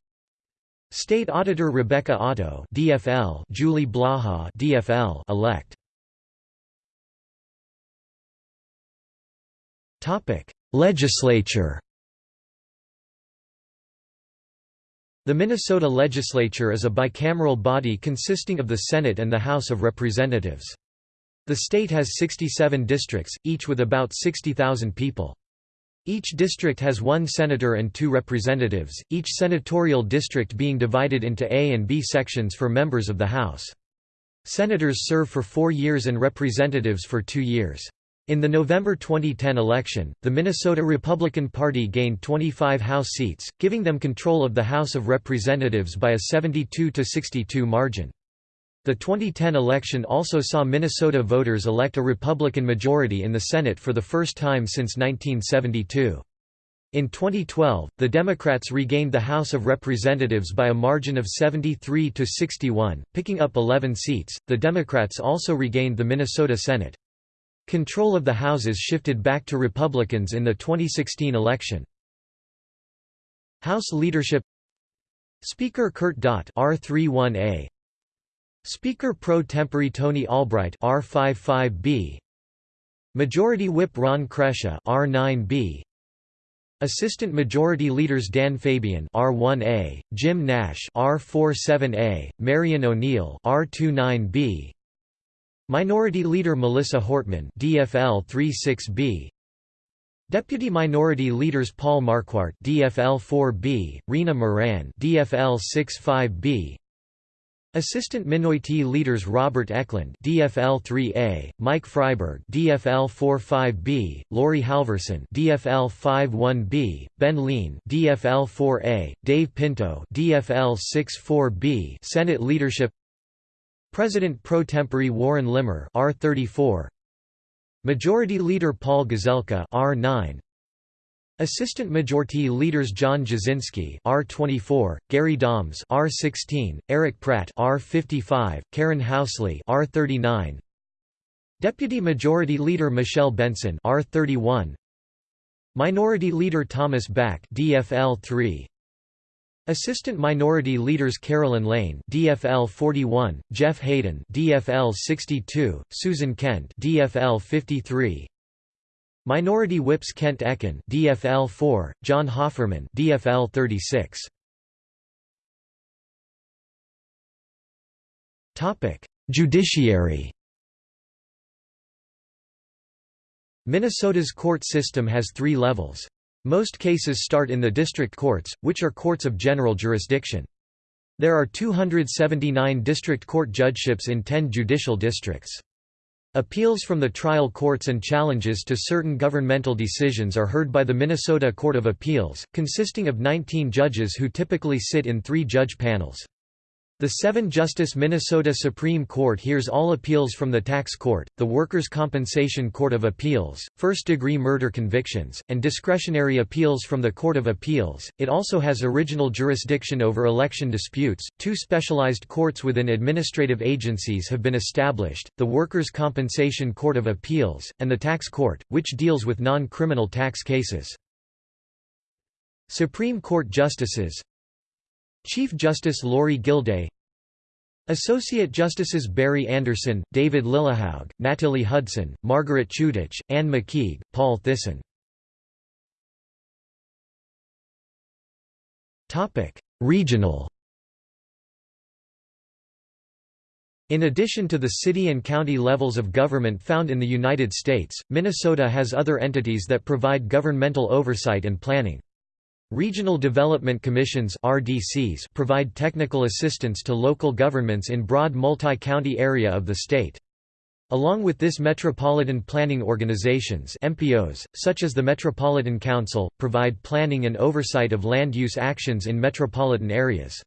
State Auditor Rebecca Otto DFL Julie Blaha DFL elect. Topic. Legislature The Minnesota legislature is a bicameral body consisting of the Senate and the House of Representatives. The state has 67 districts, each with about 60,000 people. Each district has one senator and two representatives, each senatorial district being divided into A and B sections for members of the House. Senators serve for four years and representatives for two years. In the November 2010 election, the Minnesota Republican Party gained 25 House seats, giving them control of the House of Representatives by a 72–62 margin. The 2010 election also saw Minnesota voters elect a Republican majority in the Senate for the first time since 1972. In 2012, the Democrats regained the House of Representatives by a margin of 73 to 61, picking up 11 seats. The Democrats also regained the Minnesota Senate. Control of the houses shifted back to Republicans in the 2016 election. House leadership Speaker Kurt Daudt R31A Speaker pro tempore Tony Albright R55B Majority Whip Ron Kresha R9B Assistant Majority Leaders Dan Fabian R1A, Jim Nash R47A, Marion O'Neill R29B Minority Leader Melissa Hortman DFL 36B Deputy Minority Leaders Paul Marquardt DFL 4B, Rena Moran DFL 65B Assistant Minority Leaders Robert Eklund DFL 3A, Mike Freiberg DFL 45B, Laurie Halverson DFL 51B, Ben Lien DFL 4A, Dave Pinto DFL 64B Senate Leadership President pro tempore Warren Limmer R34 Majority Leader Paul Gazelka R9 Assistant Majority Leaders John Jasinski R24, Gary Dahms R16, Eric Pratt R55, Karen Housley R39, Deputy Majority Leader Michelle Benson R31, Minority Leader Thomas Bakk DFL 3, Assistant Minority Leaders Carolyn Laine DFL 41, Jeff Hayden DFL 62, Susan Kent DFL 53, Minority Whips Kent Eken DFL 4, John Hofferman DFL 36. Topic: Judiciary. Minnesota's court system has 3 levels. Most cases start in the district courts, which are courts of general jurisdiction. There are 279 district court judgeships in 10 judicial districts. Appeals from the trial courts and challenges to certain governmental decisions are heard by the Minnesota Court of Appeals, consisting of 19 judges who typically sit in three-judge panels. The seven-justice Minnesota Supreme Court hears all appeals from the Tax Court, the Workers' Compensation Court of Appeals, first-degree murder convictions, and discretionary appeals from the Court of Appeals. It also has original jurisdiction over election disputes. Two specialized courts within administrative agencies have been established: the Workers' Compensation Court of Appeals and the Tax Court, which deals with non-criminal tax cases. Supreme Court Justices Chief Justice Lorie Gildea Associate Justices Barry Anderson, David Lillehaug, Natalie Hudson, Margaret Chutich, Anne McKeig, Paul Thissen Regional In addition to the city and county levels of government found in the United States, Minnesota has other entities that provide governmental oversight and planning. Regional Development Commissions RDCs provide technical assistance to local governments in broad multi-county area of the state. Along with this Metropolitan Planning Organizations MPOs, such as the Metropolitan Council, provide planning and oversight of land use actions in metropolitan areas.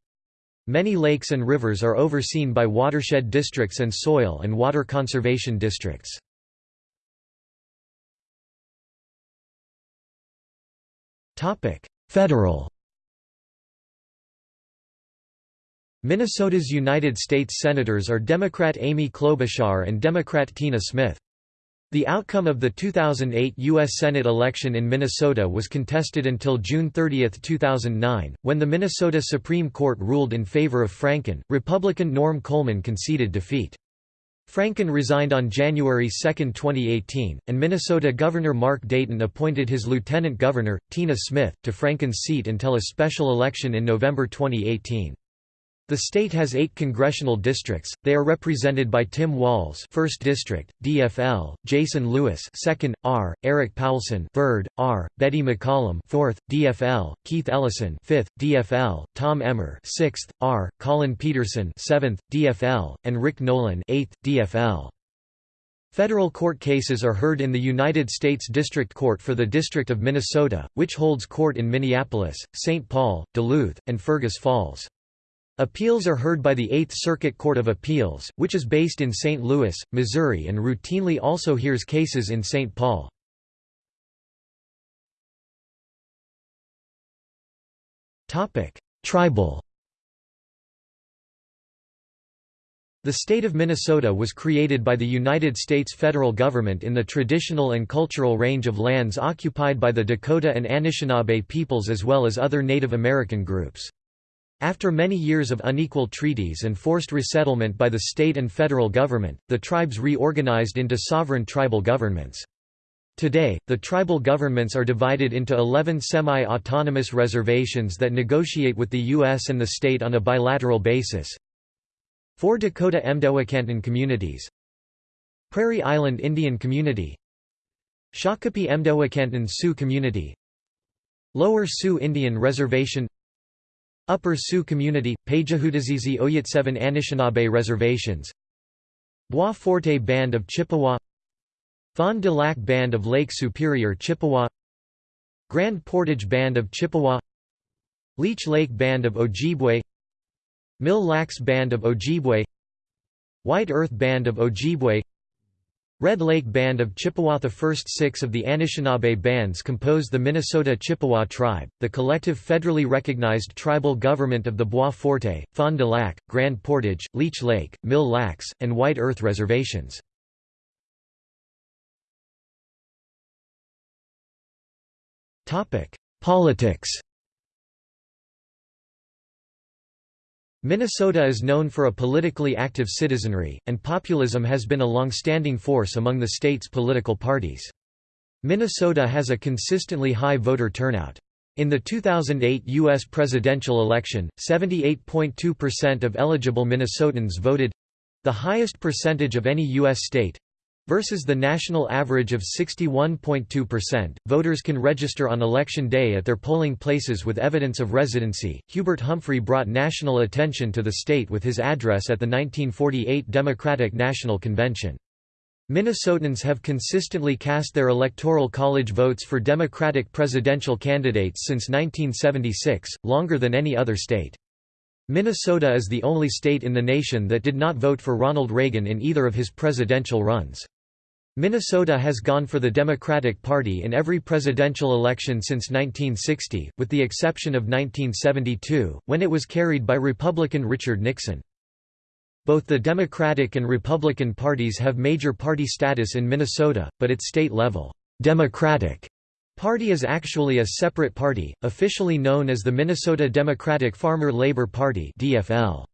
Many lakes and rivers are overseen by watershed districts and soil and water conservation districts. Federal Minnesota's United States Senators are Democrat Amy Klobuchar and Democrat Tina Smith. The outcome of the 2008 U.S. Senate election in Minnesota was contested until June 30, 2009, when the Minnesota Supreme Court ruled in favor of Franken. Republican Norm Coleman conceded defeat. Franken resigned on January 2, 2018, and Minnesota Governor Mark Dayton appointed his lieutenant governor, Tina Smith, to Franken's seat until a special election in November 2018. The state has eight congressional districts. They are represented by Tim Walz, First District, DFL; Jason Lewis, Second, R; Erik Paulsen, Third, R; Betty McCollum, Fourth, DFL; Keith Ellison, Fifth, DFL; Tom Emmer, Sixth, R; Collin Peterson, Seventh, DFL; and Rick Nolan, Eighth, DFL. Federal court cases are heard in the United States District Court for the District of Minnesota, which holds court in Minneapolis, St. Paul, Duluth, and Fergus Falls. Appeals are heard by the Eighth Circuit Court of Appeals, which is based in St. Louis, Missouri and routinely also hears cases in St. Paul. Tribal The state of Minnesota was created by the United States federal government in the traditional and cultural range of lands occupied by the Dakota and Anishinaabe peoples as well as other Native American groups. After many years of unequal treaties and forced resettlement by the state and federal government, the tribes reorganized into sovereign tribal governments. Today, the tribal governments are divided into 11 semi-autonomous reservations that negotiate with the U.S. and the state on a bilateral basis. Four Dakota Mdewakanton communities Prairie Island Indian Community Shakopee Mdewakanton Sioux Community Lower Sioux Indian Reservation Upper Sioux Community, Pajahutazizi Oyatseven Anishinaabe Reservations. Bois Forte Band of Chippewa. Fond du Lac Band of Lake Superior Chippewa. Grand Portage Band of Chippewa. Leech Lake Band of Ojibwe. Mille Lacs Band of Ojibwe. White Earth Band of Ojibwe Red Lake Band of Chippewa The first six of the Anishinaabe bands compose the Minnesota Chippewa tribe, the collective federally recognized tribal government of the Bois Forte, Fond du Lac, Grand Portage, Leech Lake, Mille Lacs, and White Earth reservations. Politics Minnesota is known for a politically active citizenry, and populism has been a long-standing force among the state's political parties. Minnesota has a consistently high voter turnout. In the 2008 U.S. presidential election, 78.2% of eligible Minnesotans voted—the highest percentage of any U.S. state, Versus the national average of 61.2%, voters can register on election day at their polling places with evidence of residency. Hubert Humphrey brought national attention to the state with his address at the 1948 Democratic National Convention. Minnesotans have consistently cast their electoral college votes for Democratic presidential candidates since 1976, longer than any other state. Minnesota is the only state in the nation that did not vote for Ronald Reagan in either of his presidential runs. Minnesota has gone for the Democratic Party in every presidential election since 1960, with the exception of 1972, when it was carried by Republican Richard Nixon. Both the Democratic and Republican parties have major party status in Minnesota, but at state level, Democratic Party is actually a separate party, officially known as the Minnesota Democratic Farmer Labor Party DFL.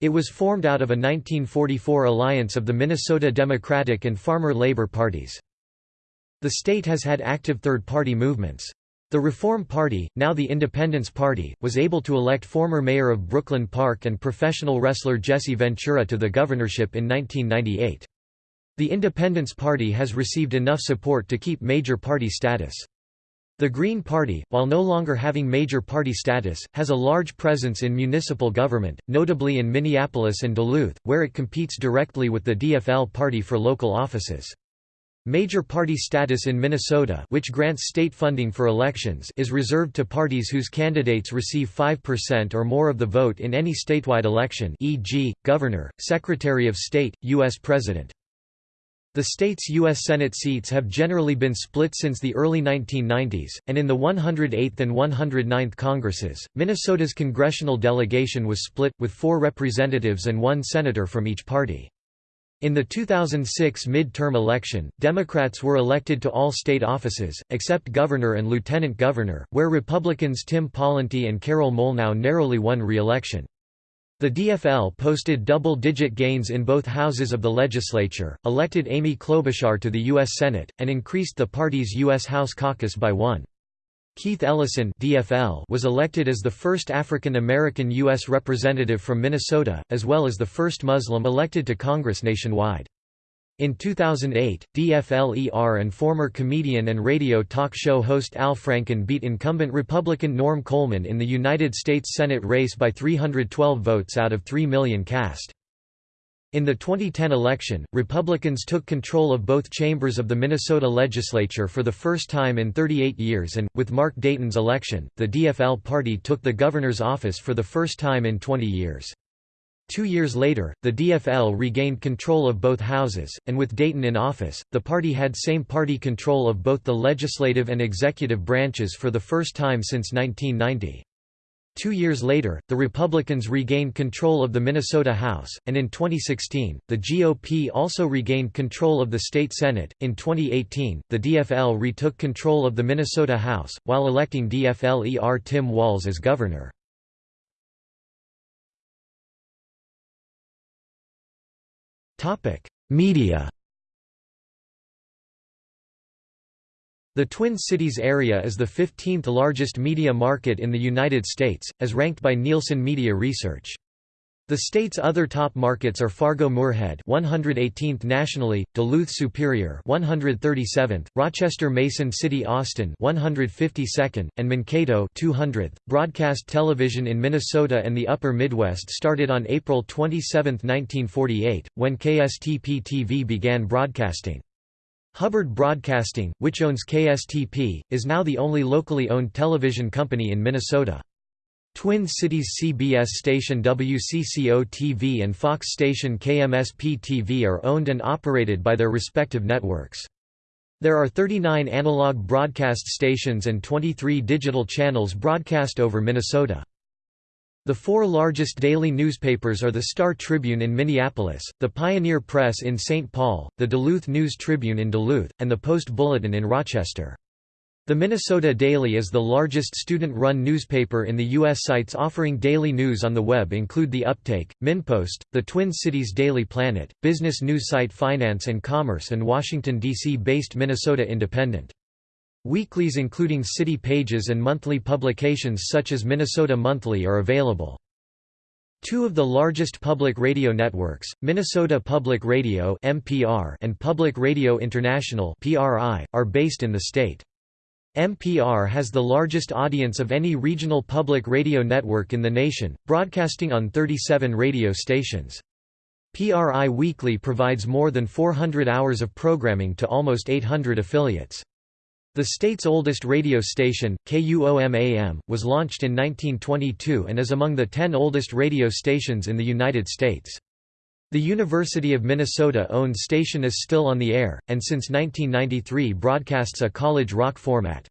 It was formed out of a 1944 alliance of the Minnesota Democratic and Farmer Labor parties. The state has had active third-party movements. The Reform Party, now the Independence Party, was able to elect former mayor of Brooklyn Park and professional wrestler Jesse Ventura to the governorship in 1998. The Independence Party has received enough support to keep major party status. The Green Party, while no longer having major party status, has a large presence in municipal government, notably in Minneapolis and Duluth, where it competes directly with the DFL party for local offices. Major party status in Minnesota which grants state funding for elections is reserved to parties whose candidates receive 5% or more of the vote in any statewide election e.g., governor, secretary of state, U.S. president. The state's U.S. Senate seats have generally been split since the early 1990s, and in the 108th and 109th Congresses, Minnesota's congressional delegation was split, with four representatives and one senator from each party. In the 2006 mid-term election, Democrats were elected to all state offices, except governor and lieutenant governor, where Republicans Tim Pawlenty and Carol Molnau narrowly won re-election. The DFL posted double-digit gains in both houses of the legislature, elected Amy Klobuchar to the U.S. Senate, and increased the party's U.S. House caucus by one. Keith Ellison DFL was elected as the first African American U.S. representative from Minnesota, as well as the first Muslim elected to Congress nationwide. In 2008, DFLER and former comedian and radio talk show host Al Franken beat incumbent Republican Norm Coleman in the United States Senate race by 312 votes out of 3 million cast. In the 2010 election, Republicans took control of both chambers of the Minnesota legislature for the first time in 38 years and, with Mark Dayton's election, the DFL party took the governor's office for the first time in 20 years. Two years later, the DFL regained control of both houses, and with Dayton in office, the party had same-party control of both the legislative and executive branches for the first time since 1990. Two years later, the Republicans regained control of the Minnesota House, and in 2016, the GOP also regained control of the state Senate. In 2018, the DFL retook control of the Minnesota House, while electing DFL-ER Tim Walz as governor. Media The Twin Cities area is the 15th largest media market in the United States, as ranked by Nielsen Media Research. The state's other top markets are Fargo-Moorhead 118th nationally, Duluth Superior 137th, Rochester-Mason City Austin 152nd, and Mankato 200th. Broadcast television in Minnesota and the Upper Midwest started on April 27, 1948, when KSTP-TV began broadcasting. Hubbard Broadcasting, which owns KSTP, is now the only locally owned television company in Minnesota. Twin Cities CBS station WCCO-TV and Fox station KMSP-TV are owned and operated by their respective networks. There are 39 analog broadcast stations and 23 digital channels broadcast over Minnesota. The four largest daily newspapers are the Star Tribune in Minneapolis, the Pioneer Press in St. Paul, the Duluth News Tribune in Duluth, and the Post Bulletin in Rochester. The Minnesota Daily is the largest student-run newspaper in the U.S. Sites offering daily news on the web include The Uptake, MinnPost, the Twin Cities Daily Planet, business news site Finance and Commerce and Washington, D.C.-based Minnesota Independent. Weeklies including city pages and monthly publications such as Minnesota Monthly are available. Two of the largest public radio networks, Minnesota Public Radio (MPR) and Public Radio International (PRI), are based in the state. MPR has the largest audience of any regional public radio network in the nation, broadcasting on 37 radio stations. PRI Weekly provides more than 400 hours of programming to almost 800 affiliates. The state's oldest radio station, KUOM-AM, was launched in 1922 and is among the ten oldest radio stations in the United States. The University of Minnesota-owned station is still on the air, and since 1993 broadcasts a college rock format.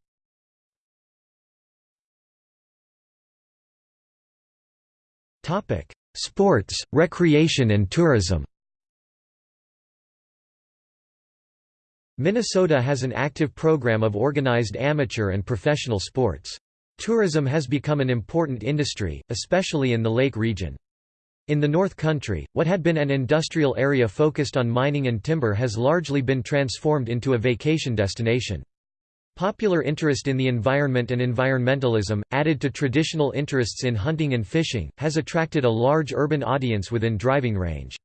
Sports, recreation and tourism Minnesota has an active program of organized amateur and professional sports. Tourism has become an important industry, especially in the lake region. In the North Country, what had been an industrial area focused on mining and timber has largely been transformed into a vacation destination. Popular interest in the environment and environmentalism, added to traditional interests in hunting and fishing, has attracted a large urban audience within driving range.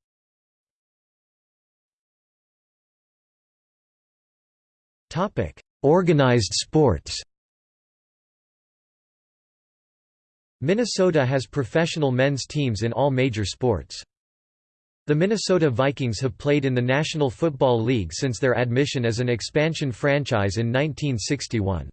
Organized sports Minnesota has professional men's teams in all major sports. The Minnesota Vikings have played in the National Football League since their admission as an expansion franchise in 1961.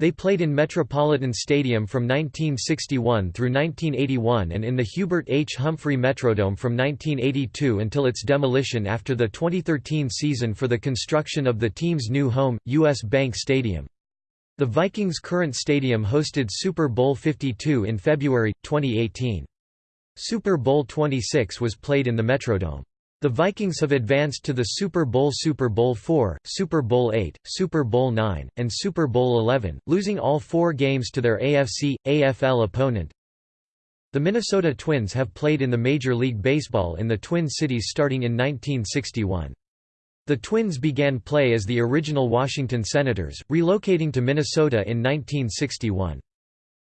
They played in Metropolitan Stadium from 1961 through 1981 and in the Hubert H. Humphrey Metrodome from 1982 until its demolition after the 2013 season for the construction of the team's new home, U.S. Bank Stadium. The Vikings' current stadium hosted Super Bowl 52 in February, 2018. Super Bowl 26 was played in the Metrodome. The Vikings have advanced to the Super Bowl Super Bowl IV, Super Bowl VIII, Super Bowl IX, and Super Bowl XI, losing all four games to their AFC, AFL opponent. The Minnesota Twins have played in the Major League Baseball in the Twin Cities starting in 1961. The Twins began play as the original Washington Senators, relocating to Minnesota in 1961.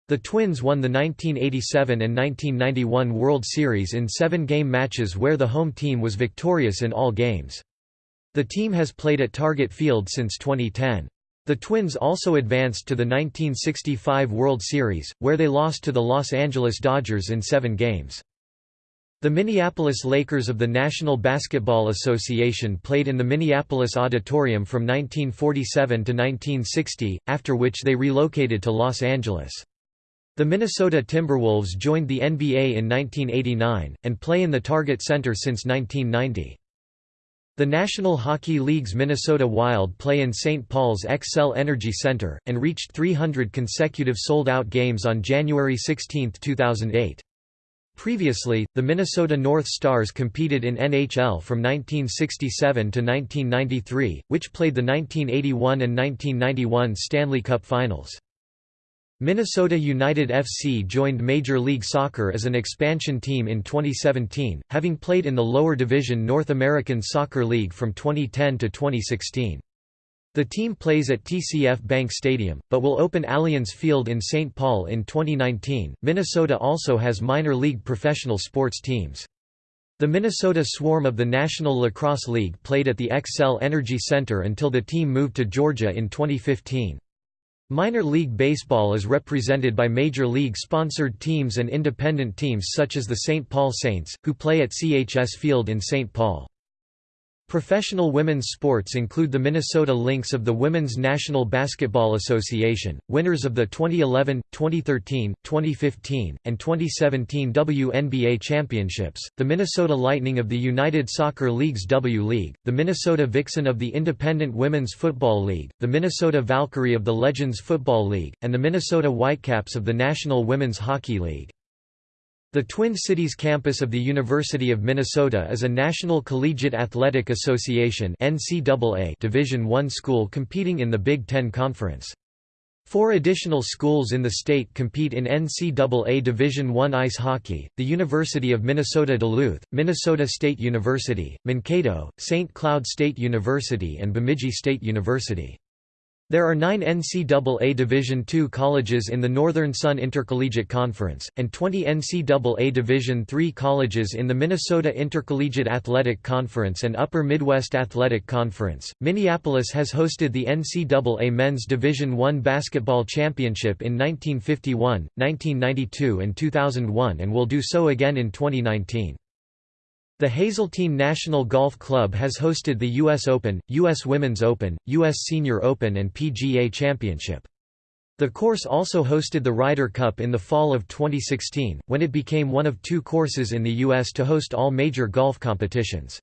The Twins won the 1987 and 1991 World Series in seven-game matches where the home team was victorious in all games. The team has played at Target Field since 2010. The Twins also advanced to the 1965 World Series, where they lost to the Los Angeles Dodgers in seven games. The Minneapolis Lakers of the National Basketball Association played in the Minneapolis Auditorium from 1947 to 1960, after which they relocated to Los Angeles. The Minnesota Timberwolves joined the NBA in 1989, and play in the Target Center since 1990. The National Hockey League's Minnesota Wild play in St. Paul's Xcel Energy Center, and reached 300 consecutive sold-out games on January 16, 2008. Previously, the Minnesota North Stars competed in NHL from 1967 to 1993, which played the 1981 and 1991 Stanley Cup Finals. Minnesota United FC joined Major League Soccer as an expansion team in 2017, having played in the lower division North American Soccer League from 2010 to 2016. The team plays at TCF Bank Stadium, but will open Allianz Field in St. Paul in 2019. Minnesota also has minor league professional sports teams. The Minnesota Swarm of the National Lacrosse League played at the Xcel Energy Center until the team moved to Georgia in 2015. Minor League Baseball is represented by Major League-sponsored teams and independent teams such as the St. Paul Saints, who play at CHS Field in St. Paul. Professional women's sports include the Minnesota Lynx of the Women's National Basketball Association, winners of the 2011, 2013, 2015, and 2017 WNBA championships, the Minnesota Lightning of the United Soccer League's W League, the Minnesota Vixen of the Independent Women's Football League, the Minnesota Valkyrie of the Legends Football League, and the Minnesota Whitecaps of the National Women's Hockey League. The Twin Cities campus of the University of Minnesota is a National Collegiate Athletic Association Division I school competing in the Big Ten Conference. Four additional schools in the state compete in NCAA Division I ice hockey, the University of Minnesota Duluth, Minnesota State University, Mankato, St. Cloud State University and Bemidji State University. There are nine NCAA Division II colleges in the Northern Sun Intercollegiate Conference, and 20 NCAA Division III colleges in the Minnesota Intercollegiate Athletic Conference and Upper Midwest Athletic Conference. Minneapolis has hosted the NCAA Men's Division I Basketball Championship in 1951, 1992, and 2001 and will do so again in 2019. The Hazeltine National Golf Club has hosted the U.S. Open, U.S. Women's Open, U.S. Senior Open and PGA Championship. The course also hosted the Ryder Cup in the fall of 2016, when it became one of two courses in the U.S. to host all major golf competitions.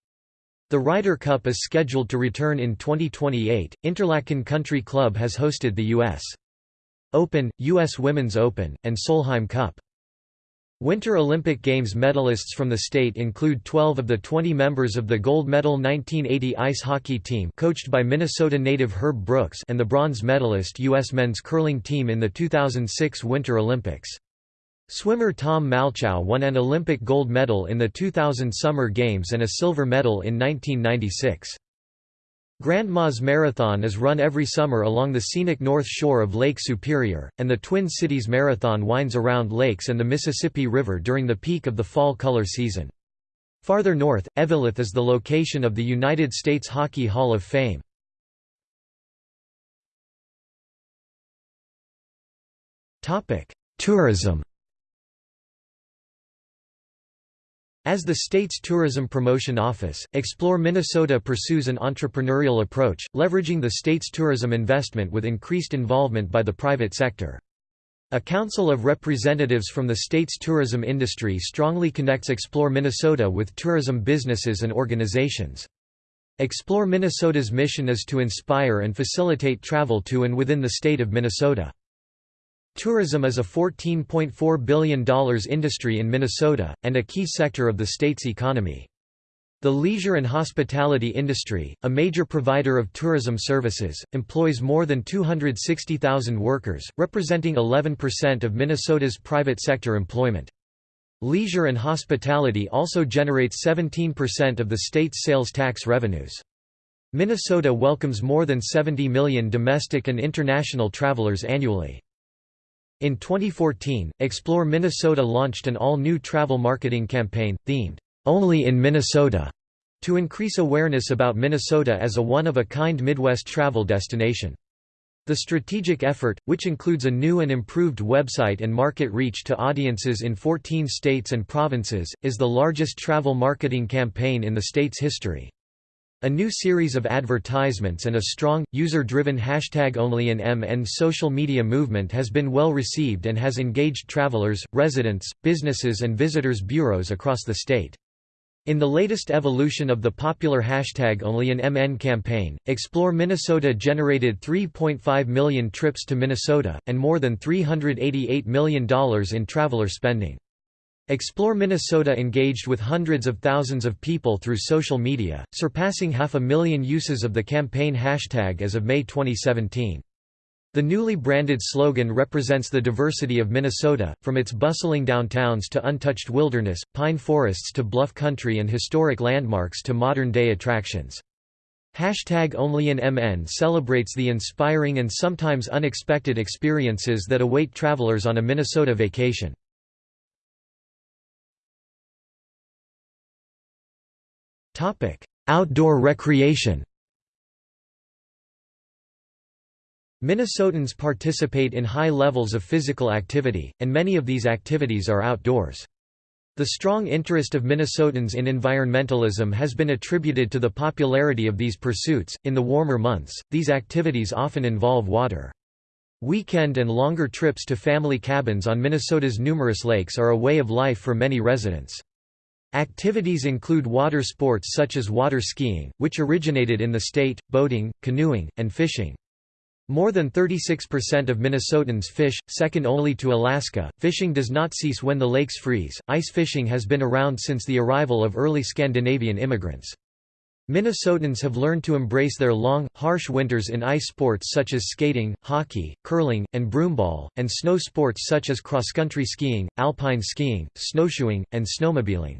The Ryder Cup is scheduled to return in 2028. Interlaken Country Club has hosted the U.S. Open, U.S. Women's Open, and Solheim Cup. Winter Olympic Games medalists from the state include 12 of the 20 members of the gold medal 1980 ice hockey team coached by Minnesota native Herb Brooks and the bronze medalist U.S. men's curling team in the 2006 Winter Olympics. Swimmer Tom Malchow won an Olympic gold medal in the 2000 Summer Games and a silver medal in 1996. Grandma's Marathon is run every summer along the scenic north shore of Lake Superior, and the Twin Cities Marathon winds around lakes and the Mississippi River during the peak of the fall color season. Farther north, Eveleth is the location of the United States Hockey Hall of Fame. Tourism As the state's tourism promotion office, Explore Minnesota pursues an entrepreneurial approach, leveraging the state's tourism investment with increased involvement by the private sector. A council of representatives from the state's tourism industry strongly connects Explore Minnesota with tourism businesses and organizations. Explore Minnesota's mission is to inspire and facilitate travel to and within the state of Minnesota. Tourism is a $14.4 billion industry in Minnesota, and a key sector of the state's economy. The leisure and hospitality industry, a major provider of tourism services, employs more than 260,000 workers, representing 11% of Minnesota's private sector employment. Leisure and hospitality also generates 17% of the state's sales tax revenues. Minnesota welcomes more than 70 million domestic and international travelers annually. In 2014, Explore Minnesota launched an all-new travel marketing campaign, themed, "'Only in Minnesota' to increase awareness about Minnesota as a one-of-a-kind Midwest travel destination. The strategic effort, which includes a new and improved website and market reach to audiences in 14 states and provinces, is the largest travel marketing campaign in the state's history. A new series of advertisements and a strong, user-driven hashtag only in MN social media movement has been well received and has engaged travelers, residents, businesses and visitors bureaus across the state. In the latest evolution of the popular hashtag Only in MN campaign, Explore Minnesota generated 3.5 million trips to Minnesota, and more than $388 million in traveler spending. Explore Minnesota engaged with hundreds of thousands of people through social media, surpassing half a million uses of the campaign hashtag as of May 2017. The newly branded slogan represents the diversity of Minnesota, from its bustling downtowns to untouched wilderness, pine forests to bluff country and historic landmarks to modern-day attractions. Hashtag Only in MN celebrates the inspiring and sometimes unexpected experiences that await travelers on a Minnesota vacation. Outdoor recreation Minnesotans participate in high levels of physical activity, and many of these activities are outdoors. The strong interest of Minnesotans in environmentalism has been attributed to the popularity of these pursuits. In the warmer months, these activities often involve water. Weekend and longer trips to family cabins on Minnesota's numerous lakes are a way of life for many residents. Activities include water sports such as water skiing, which originated in the state, boating, canoeing, and fishing. More than 36% of Minnesotans fish, second only to Alaska. Fishing does not cease when the lakes freeze. Ice fishing has been around since the arrival of early Scandinavian immigrants. Minnesotans have learned to embrace their long, harsh winters in ice sports such as skating, hockey, curling, and broomball, and snow sports such as cross-country skiing, alpine skiing, snowshoeing, and snowmobiling.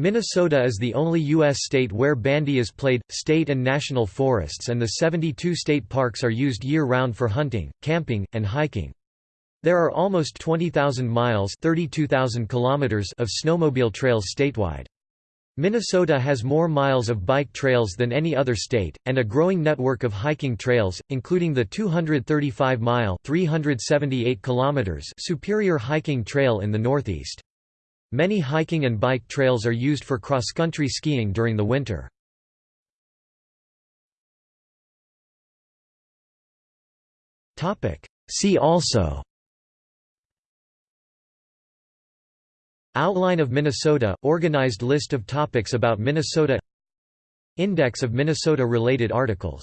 Minnesota is the only U.S. state where bandy is played. State and national forests and the 72 state parks are used year-round for hunting, camping, and hiking. There are almost 20,000 miles (32,000 kilometers) of snowmobile trails statewide. Minnesota has more miles of bike trails than any other state, and a growing network of hiking trails, including the 235-mile (378 kilometers) Superior Hiking Trail in the northeast. Many hiking and bike trails are used for cross-country skiing during the winter. See also Outline of Minnesota – Organized list of topics about Minnesota Index of Minnesota-related articles